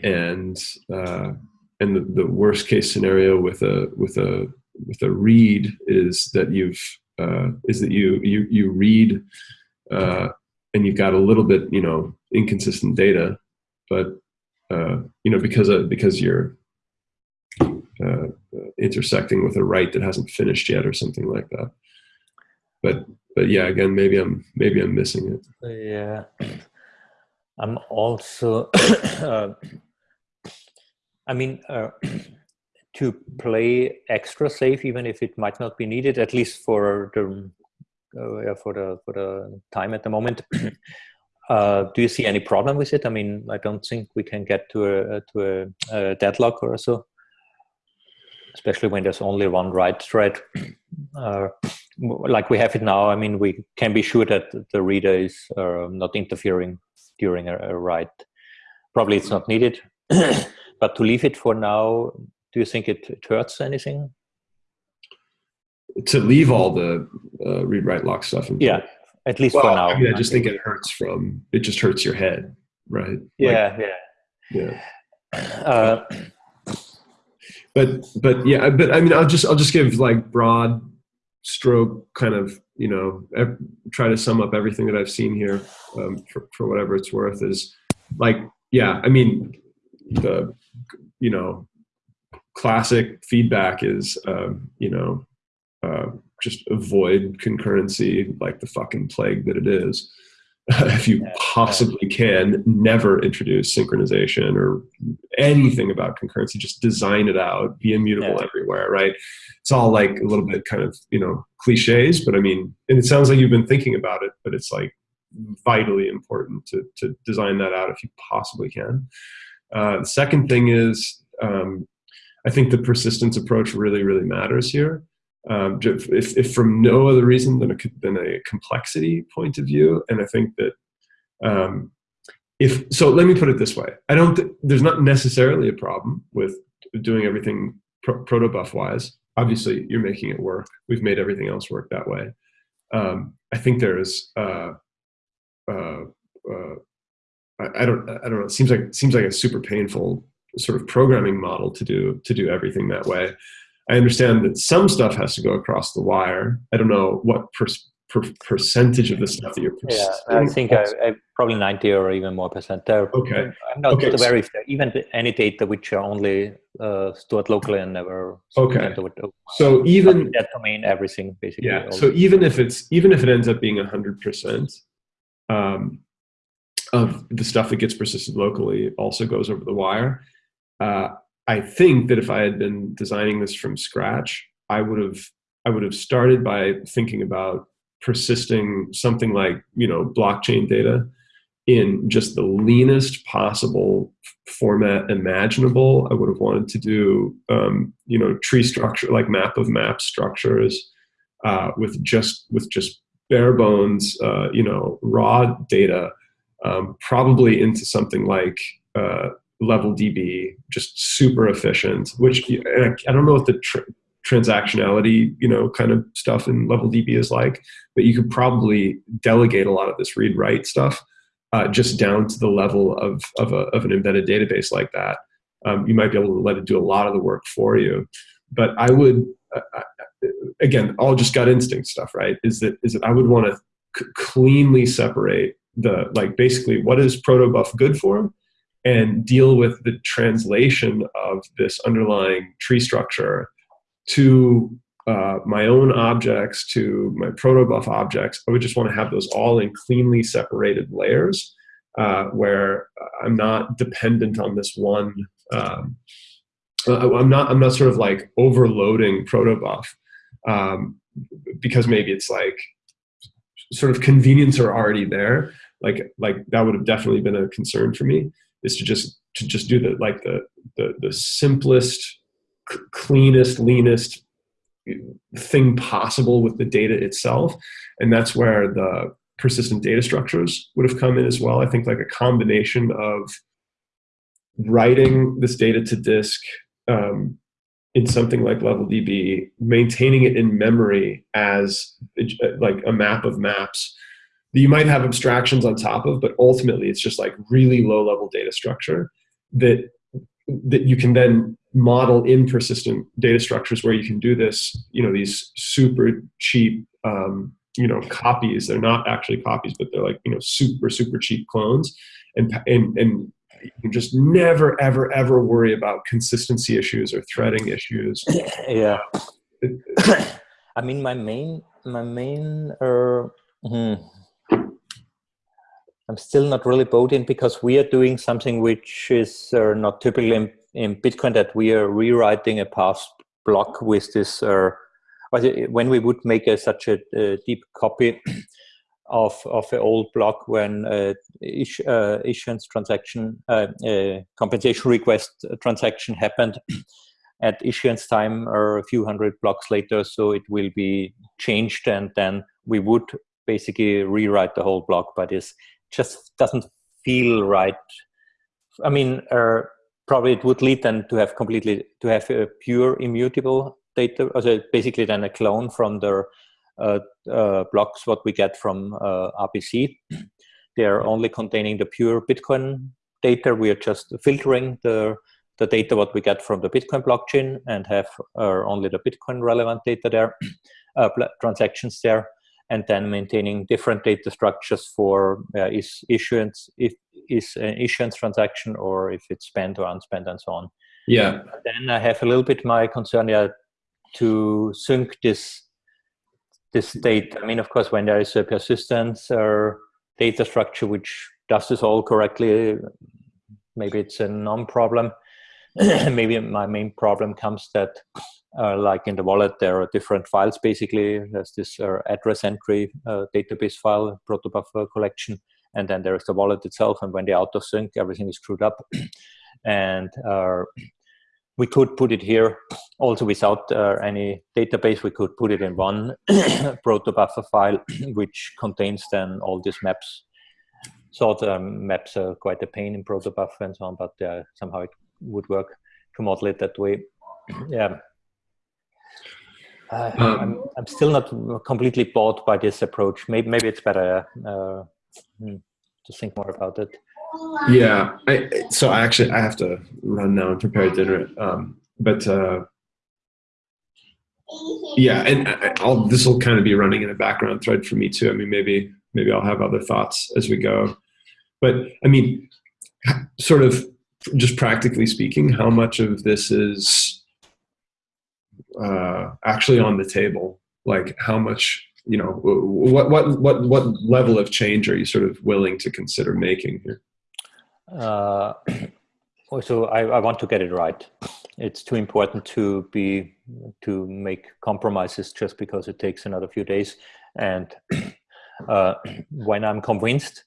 and uh, and the, the worst case scenario with a with a with a read is that you've uh, is that you you you read uh, and you've got a little bit you know inconsistent data but uh, you know because of, because you're uh, intersecting with a write that hasn't finished yet or something like that but but yeah again maybe i'm maybe i'm missing it Yeah, I'm also. uh, I mean, uh, to play extra safe, even if it might not be needed, at least for the uh, for the for the time at the moment. uh, do you see any problem with it? I mean, I don't think we can get to a to a, a deadlock or so, especially when there's only one write thread. Uh, like we have it now, I mean, we can be sure that the reader is uh, not interfering during a, a write. Probably it's not needed, but to leave it for now, do you think it, it hurts anything? to leave all the uh, read write lock stuff in Yeah, at least well, for now. I, mean, I just think it hurts from it just hurts your head right Like, Yeah, yeah yeah. Uh, but but yeah but i mean i'll just i'll just give like broad stroke kind of you know try to sum up everything that i've seen here um, for, for whatever it's worth is like yeah i mean the you know classic feedback is um, you know uh, just avoid concurrency like the fucking plague that it is. If you possibly can never introduce synchronization or anything about concurrency. Just design it out be immutable Yeah. everywhere right? It's all like a little bit kind of you know cliches but i mean and it sounds like you've been thinking about it but it's like vitally important to, to design that out if you possibly can. Uh, the second thing is um, i think the persistence approach really really matters here um, if, if from no other reason than a, than a complexity point of view and i think that um, if so let me put it this way. I don't th- there's not necessarily a problem with doing everything pro- protobuf wise. Obviously you're making it work. We've made everything else work that way. Um, i think there's uh, uh, uh, I, I don't i don't know. It seems like seems like a super painful sort of programming model to do to do everything that way i understand that some stuff has to go across the wire i don't know what per, per, percentage of the stuff that you're yeah, I think I, I probably 90 or even more percent there. Okay. I'm not Okay, so- very even any data which are only uh, stored locally and never Okay. the- so even that domain, everything basically. yeah so even if it's even if it ends up being 100% um, of the stuff that gets persisted locally also goes over the wire uh, i think that if i had been designing this from scratch i would have i would have started by thinking about persisting something like you know blockchain data in just the leanest possible format imaginable. I would have wanted to do um, you know tree structure like map of map structures uh, with just with just bare bones, uh, you know, raw data, um, probably into something like uh, LevelDB, just super efficient. Which I, I don't know what the tr- transactionality, you know, kind of stuff in LevelDB is like, but you could probably delegate a lot of this read write stuff uh, just down to the level of of, a, of an embedded database like that. Um, you might be able to let it do a lot of the work for you. But I would uh, again, all just gut instinct stuff, right? Is that is that I would want to cleanly separate the like basically what is protobuf good for, and deal with the translation of this underlying tree structure to uh, my own objects, to my protobuf objects. I would just want to have those all in cleanly separated layers. uh, where I'm not dependent on this one. Um, uh, I'm not. I'm not sort of like overloading protobuf um, because maybe it's like sort of convenience are already there. Like like that would have definitely been a concern for me is to just to just do the like the the, the simplest, cleanest, leanest thing possible with the data itself, and that's where the persistent data structures would have come in as well. I think like a combination of writing this data to disk um, in something like LevelDB, maintaining it in memory as like a map of maps that you might have abstractions on top of, but ultimately it's just like really low level data structure that that you can then model in persistent data structures where you can do this, you know, these super cheap um, you know copies. They're not actually copies but they're like you know super super cheap clones. And and and you can just never ever ever worry about consistency issues or threading issues. Yeah. I mean my main my main uh, i'm still not really bought in because we are doing something which is uh, not typical in, in bitcoin that we are rewriting a past block with this uh, when we would make a, such a, a, deep copy of of an old block when uh, is, uh, issuance transaction uh, uh compensation request transaction happened at issuance time or a few hundred blocks later so it will be changed and then we would basically rewrite the whole block but it just doesn't feel right i mean uh, probably it would lead then to have completely to have a pure immutable data, also basically then a clone from the uh, uh, blocks what we get from uh, RPC. They are only containing the pure Bitcoin data. We are just filtering the the data what we get from the Bitcoin blockchain and have uh, only the Bitcoin relevant data there, uh, transactions there, and then maintaining different data structures for uh, is issuance if is an issuance transaction or if it's spent or unspent and so on. Yeah. Then I have a little bit my concern. Yeah, to sync this this state. I mean, of course, when there is a persistence or data structure which does this all correctly, maybe it's a non-problem. maybe my main problem comes that, uh, like in the wallet, there are different files. Basically, there's this uh, address entry uh, database file, protobuffer collection, and then there is the wallet itself. And when they auto sync, everything is screwed up. and uh, we could put it here also without uh, any database. We could put it in one protobuffer file, which contains then all these maps. So the maps are quite a pain in protobuffer and so on, but uh, somehow it would work to model it that way. yeah. Uh, um, I'm, I'm still not completely bought by this approach. Maybe, maybe it's better uh, hmm, to think more about it. Yeah. I, so I actually I have to run now and prepare dinner. Um, but uh, yeah, and I'll this will kind of be running in a background thread for me too. I mean, maybe maybe I'll have other thoughts as we go. But I mean, sort of just practically speaking, how much of this is uh, actually on the table? Like how much you know what what what what level of change are you sort of willing to consider making here uh, so I, I, want to get it right. It's too important to be to make compromises just because it takes another few days. And uh, when I'm convinced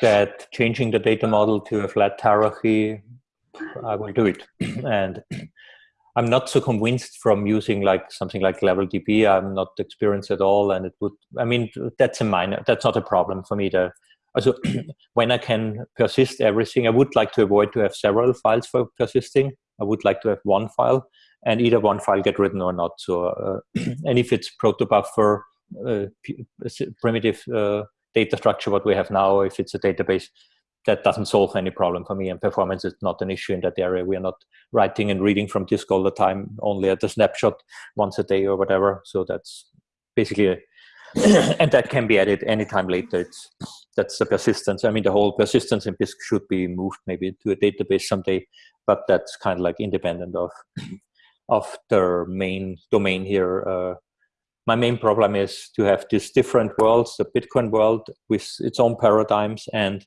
that changing the data model to a flat hierarchy, I will do it. and I'm not so convinced from using like something like LevelDB. I'm not experienced at all, and it would. I mean, that's a minor. That's not a problem for me. The also when I can persist everything, I would like to avoid to have several files for persisting. I would like to have one file and either one file get written or not. So, uh, and if it's protobuffer uh, primitive uh, data structure, what we have now, if it's a database, that doesn't solve any problem for me and performance is not an issue in that area. We are not writing and reading from disk all the time, only at the snapshot once a day or whatever. So that's basically, and that can be added anytime later. It's that's the persistence. I mean, the whole persistence in Bisq should be moved maybe to a database someday, but that's kind of like independent of of the main domain here. Uh, my main problem is to have these different worlds, the Bitcoin world with its own paradigms and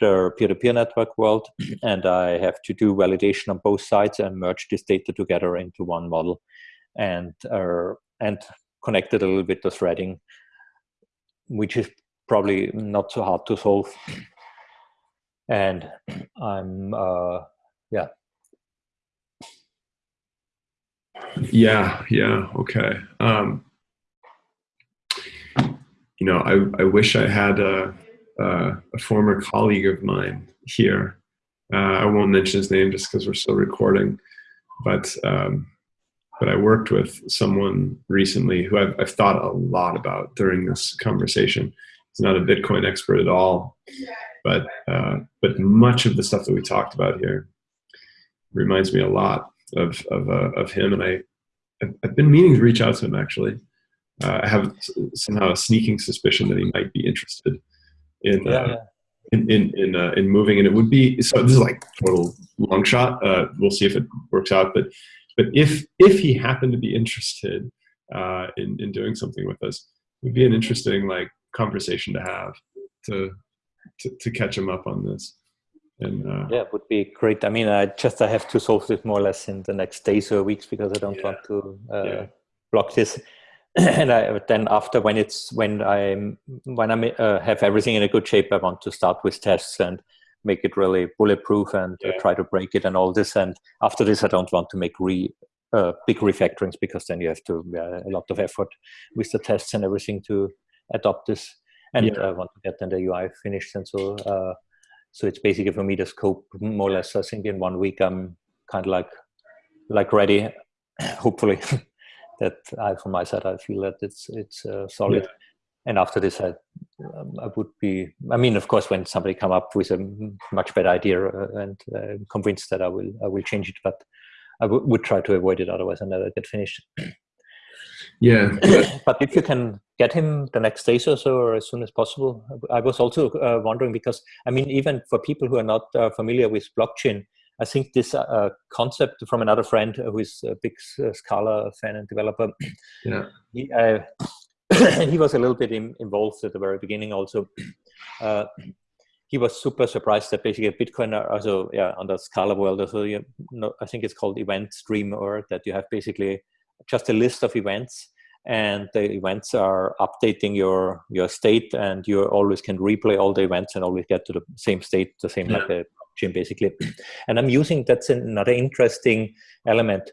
the peer-to-peer network world, and I have to do validation on both sides and merge this data together into one model, and uh, and connect it a little bit to threading, which is probably not so hard to solve. And I'm uh, yeah. Yeah, yeah, okay. Um, you know, I, I wish I had a, a, a former colleague of mine here. Uh, I won't mention his name just because we're still recording, but um, but I worked with someone recently who I've, I've thought a lot about during this conversation. He's not a Bitcoin expert at all, but uh, but much of the stuff that we talked about here reminds me a lot of of, uh, of him, and I I've been meaning to reach out to him actually. Uh, I have somehow a sneaking suspicion that he might be interested in Yeah, uh, yeah. in in in, uh, in moving, and it would be so. This is like total long shot. Uh, we'll see if it works out, but but if if he happened to be interested uh, in in doing something with us, it would be an interesting like conversation to have to to, to catch him up on this. And uh, Yeah, it would be great. I mean, I just I have to solve this more or less in the next days or weeks because I don't Yeah. want to uh, Yeah. block this. and I then after when it's when I'm when I uh, have everything in a good shape, I want to start with tests and make it really bulletproof and uh, try to break it and all this. And after this, I don't want to make re uh, big refactorings because then you have to uh, a lot of effort with the tests and everything to adopt this. And Yeah. I want to get then the UI finished and so. Uh, so it's basically for me the scope more or less. I think in one week I'm kind of like like ready. Hopefully, that I from my side I feel that it's it's uh, solid. And after this, I um, I would be. I mean, of course, when somebody come up with a much better idea uh, and uh, convinced that I will I will change it, but I would try to avoid it otherwise I never get finished. yeah, but if you can get him the next days or so or as soon as possible i was also uh, wondering because i mean even for people who are not uh, familiar with blockchain i think this uh, concept from another friend who is a big uh, scala fan and developer. Yeah, he, uh, he was a little bit in, involved at the very beginning also. Uh, he was super surprised that basically bitcoin are also yeah on the scala world also you know, i think it's called event stream or that you have basically just a list of events and the events are updating your your state and you always can replay all the events and always get to the same state the same like a blockchain basically. And i'm using that's another interesting element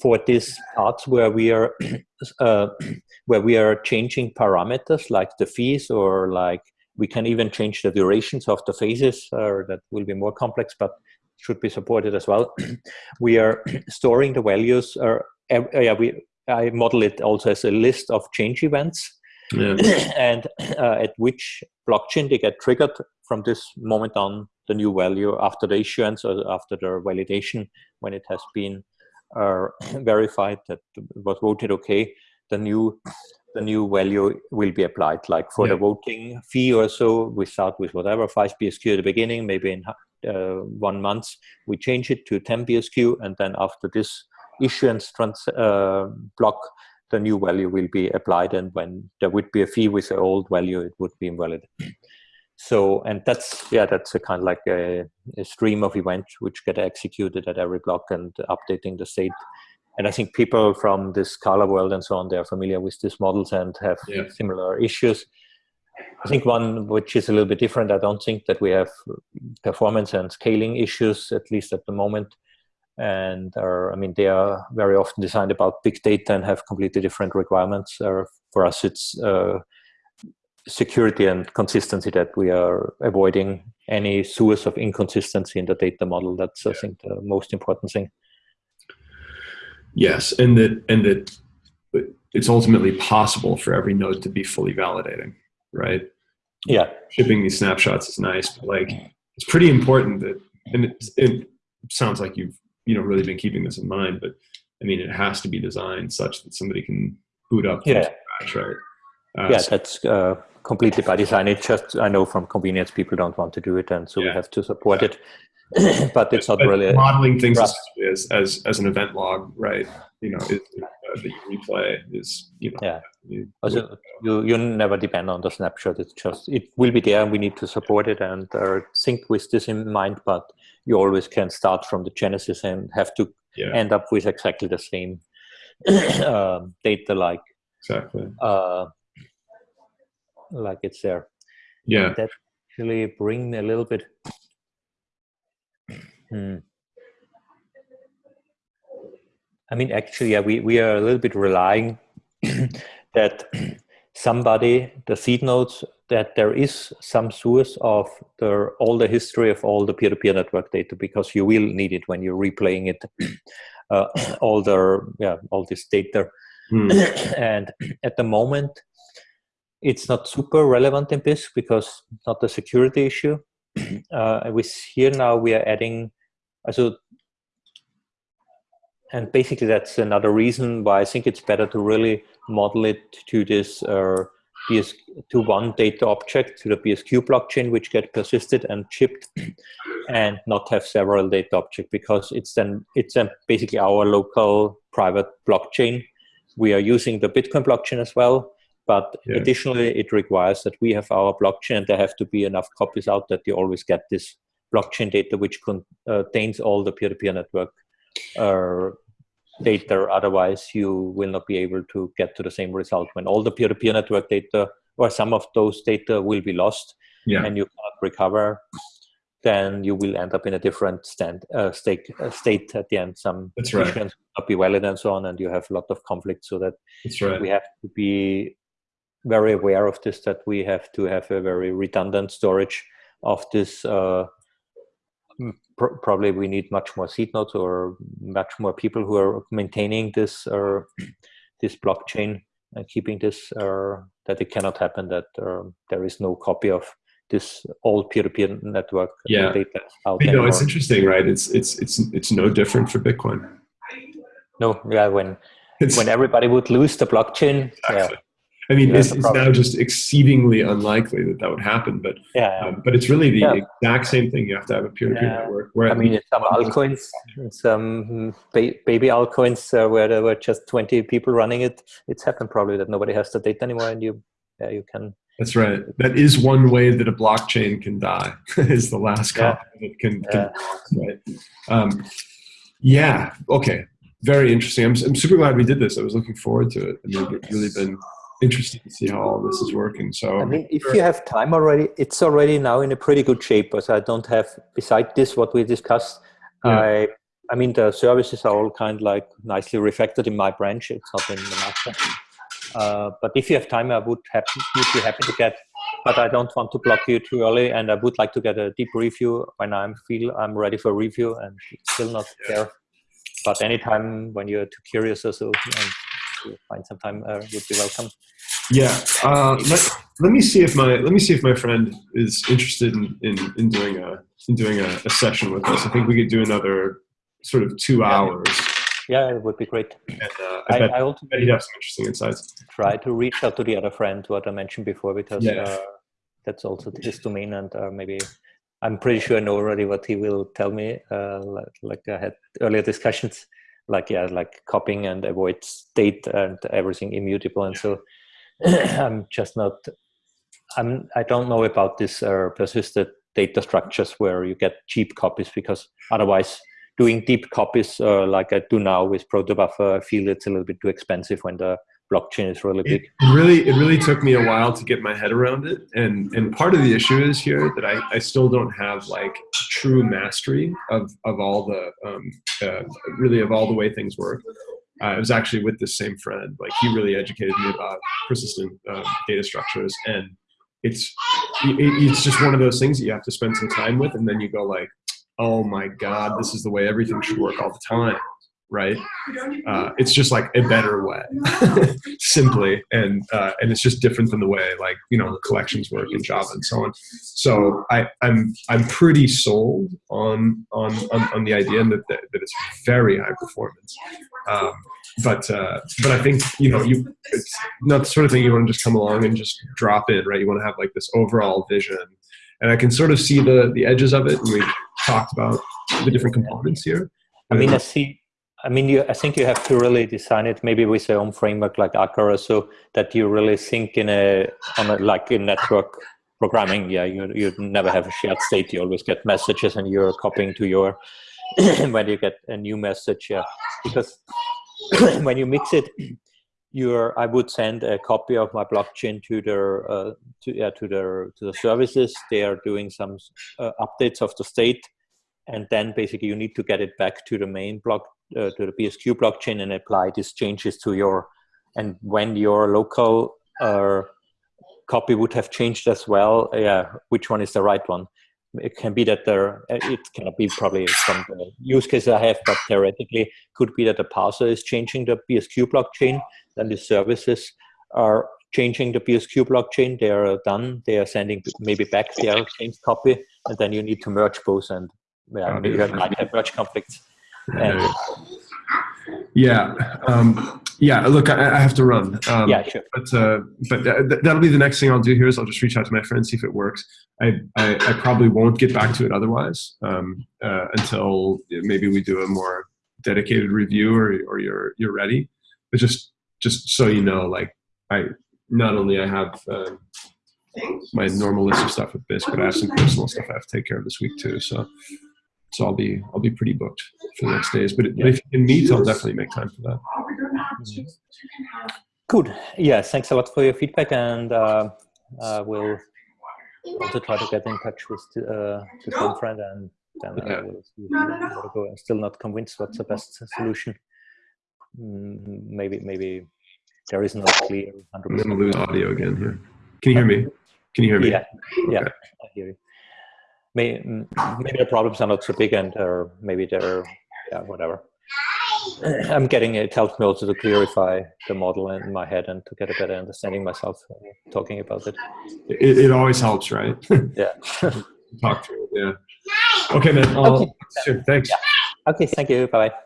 for these parts where we are uh, where we are changing parameters like the fees or like we can even change the durations of the phases or that will be more complex but should be supported as well. We are storing the values or ev- yeah we i model it also as a list of change events. Yeah, and uh, at which blockchain they get triggered from this moment on the new value after the issuance or after the validation when it has been uh, verified that it was voted okay the new the new value will be applied. Like for the voting fee or so we start with whatever 5 bsq at the beginning maybe in uh, one month we change it to 10 bsq and then after this issuance trans uh, block the new value will be applied and when there would be a fee with the old value it would be invalid so and that's yeah that's a kind of like a, a stream of events which get executed at every block and updating the state. And i think people from the scala world and so on they're familiar with these models and have Yeah. similar issues. I think one which is a little bit different i don't think that we have performance and scaling issues at least at the moment. And are i mean they are very often designed about big data and have completely different requirements. Uh, for us it's uh, security and consistency that we are avoiding any source of inconsistency in the data model that's i think the most important thing yes, and that and that it's ultimately possible for every node to be fully validating, right? yeah shipping these snapshots is nice, but like it's pretty important that, and it, it sounds like you've you know really been keeping this in mind, but I mean it has to be designed such that somebody can boot up Yeah. scratch, right? Uh, yeah so- that's uh, completely by design it just i know from convenience people don't want to do it and so we have to support it but it's not but really modeling things as, as as an event log, right? You know, is, uh, that you replay is you know Yeah. you- Also, you you never depend on the snapshot. It's just it will be there, and we need to support it and uh, think with this in mind. But you always can start from the genesis and have to yeah end up with exactly the same um, data, like exactly uh, like it's there. yeah That actually bring a little bit. Hmm. I mean, actually, yeah, we, we are a little bit relying that somebody, the seed nodes, that there is some source of the all the history of all the peer-to-peer network data because you will need it when you're replaying it, uh, all the yeah all this data Hmm. and at the moment it's not super relevant in Bisq because it's not a security issue. Uh, with here now we are adding also and basically that's another reason why i think it's better to really model it to this uh, bs21 data object to the bsq blockchain which get persisted and shipped and not have several data object because it's then it's then basically our local private blockchain. We are using the Bitcoin blockchain as well, but Yeah. additionally, it requires that we have our blockchain and there have to be enough copies out that you always get this blockchain data which contains all the peer-to-peer network uh, data. Otherwise, you will not be able to get to the same result when all the peer-to-peer network data or some of those data will be lost yeah and you cannot recover. Then you will end up in a different stand, uh, state, uh, state at the end. Some That's right. will not be valid and so on, and you have a lot of conflict. So that that's right we have to be very aware of this that we have to have a very redundant storage of this uh, pr- probably we need much more seed nodes or much more people who are maintaining this uh, this blockchain and keeping this uh, that it cannot happen that uh, there is no copy of this old peer-to-peer network Yeah. data out you know anymore. it's interesting right it's it's it's it's no different for bitcoin no yeah when it's when everybody would lose the blockchain yeah Exactly. I mean, Yeah, is problem. now just exceedingly unlikely that that would happen, but yeah um, but it's really the Yeah. exact same thing. You have to have a peer-to-peer Yeah. network. Where I mean, in some altcoins, some ba- baby altcoins uh, where there were just 20 people running it, it's happened probably that nobody has the data anymore and you, yeah, you can, that's right. That is one way that a blockchain can die. is the last Yeah. copy that can, Yeah. can right? Um, yeah. Okay. Very interesting. I'm I'm super glad we did this. I was looking forward to it. I mean, it's really been interesting to see how all this is working. So I mean, if you have time already, it's already now in a pretty good shape. As I don't have, beside this, what we discussed, Yeah. I, I mean, the services are all kind of like nicely reflected in my branch. It's not in the master. Uh, but if you have time, I would, happy, would be happy to get. But I don't want to block you too early, and I would like to get a deep review when I feel I'm ready for review, and it's still not there. But anytime when you're too curious or so, and you find some time, uh, would be welcome. Yeah. Uh, let, let me see if my let me see if my friend is interested in, in, in doing a in doing a, a session with us. I think we could do another sort of two Yeah. hours. Yeah, it would be great. And uh, I, I, bet, I also bet he'd have some interesting insights. try to reach out to the other friend what I mentioned before because Yeah. uh, that's also his domain and uh, maybe I'm pretty sure I know already what he will tell me. Uh, like I had earlier discussions, like yeah, like copying and avoid state and everything immutable, and so I'm just not. I'm. I don't know about this uh, persisted data structures where you get cheap copies because otherwise doing deep copies uh, like I do now with protobuffer, I feel it's a little bit too expensive when the blockchain is really big. It really, it really took me a while to get my head around it, and and part of the issue is here that I, I still don't have like true mastery of of all the um, uh, really of all the way things work. Uh, I was actually with this same friend, like he really educated me about persistent uh, data structures, and it's it, it's just one of those things that you have to spend some time with, and then you go like, oh my god, this is the way everything should work all the time, right? Uh, it's just like a better way, simply, and uh, and it's just different than the way like you know collections work in Java and so on. So I, I'm I'm pretty sold on on on, on the idea that, that that it's very high performance. Um, but uh, but I think you know you it's not the sort of thing you want to just come along and just drop in, right? You want to have like this overall vision, and I can sort of see the the edges of it, and we talked about the different components here. I mean, I see I mean, you, I think you have to really design it maybe with your own framework like Akka, so that you really think in a on a like in network programming. Yeah, you you never have a shared state. You always get messages, and you're copying to your when you get a new message. Yeah, because when you mix it, you're I would send a copy of my blockchain to their uh, to yeah to their to the services. They are doing some uh, updates of the state, and then basically you need to get it back to the main block uh, to the BSQ blockchain and apply these changes to your and when your local uh, copy would have changed as well, yeah, which one is the right one? It can be that there, it cannot be probably from the use case I have, but theoretically could be that the parser is changing the BSQ blockchain, then the services are changing the BSQ blockchain. They are done. They are sending maybe back their changed copy, and then you need to merge both, and yeah, you might have merge conflicts. And Yeah, um, yeah. Look, I, I have to run. Um, yeah, sure. But uh, but th- that'll be the next thing I'll do here is I'll just reach out to my friends see if it works. I I, I probably won't get back to it otherwise um, uh, until maybe we do a more dedicated review or or you're you're ready. But just just so you know, like I not only I have. Um, my normal list of stuff with Bisq, but I have some personal stuff I have to take care of this week too. So, so I'll be I'll be pretty booked for the next days. But if you can meet, I'll definitely make time for that. Good. Yeah, thanks a lot for your feedback, and uh, uh, we'll also try to get in touch with uh, the Tom friend, and then uh, Yeah. we'll see where to go. I'm still not convinced what's the best solution. Mm, maybe maybe there is no clear I'm 100%. gonna lose audio again here. Can you hear me? Can you hear me? Yeah, yeah, Okay. I hear you. May, maybe the problems are not so big, and or maybe they're yeah, whatever. I'm getting it helps me also to clarify the model in my head and to get a better understanding myself uh, talking about it. It, it always helps, right? Yeah. Talk through it. Yeah. Okay, man. Okay. Sure. Thanks. Okay, thank you. Bye bye.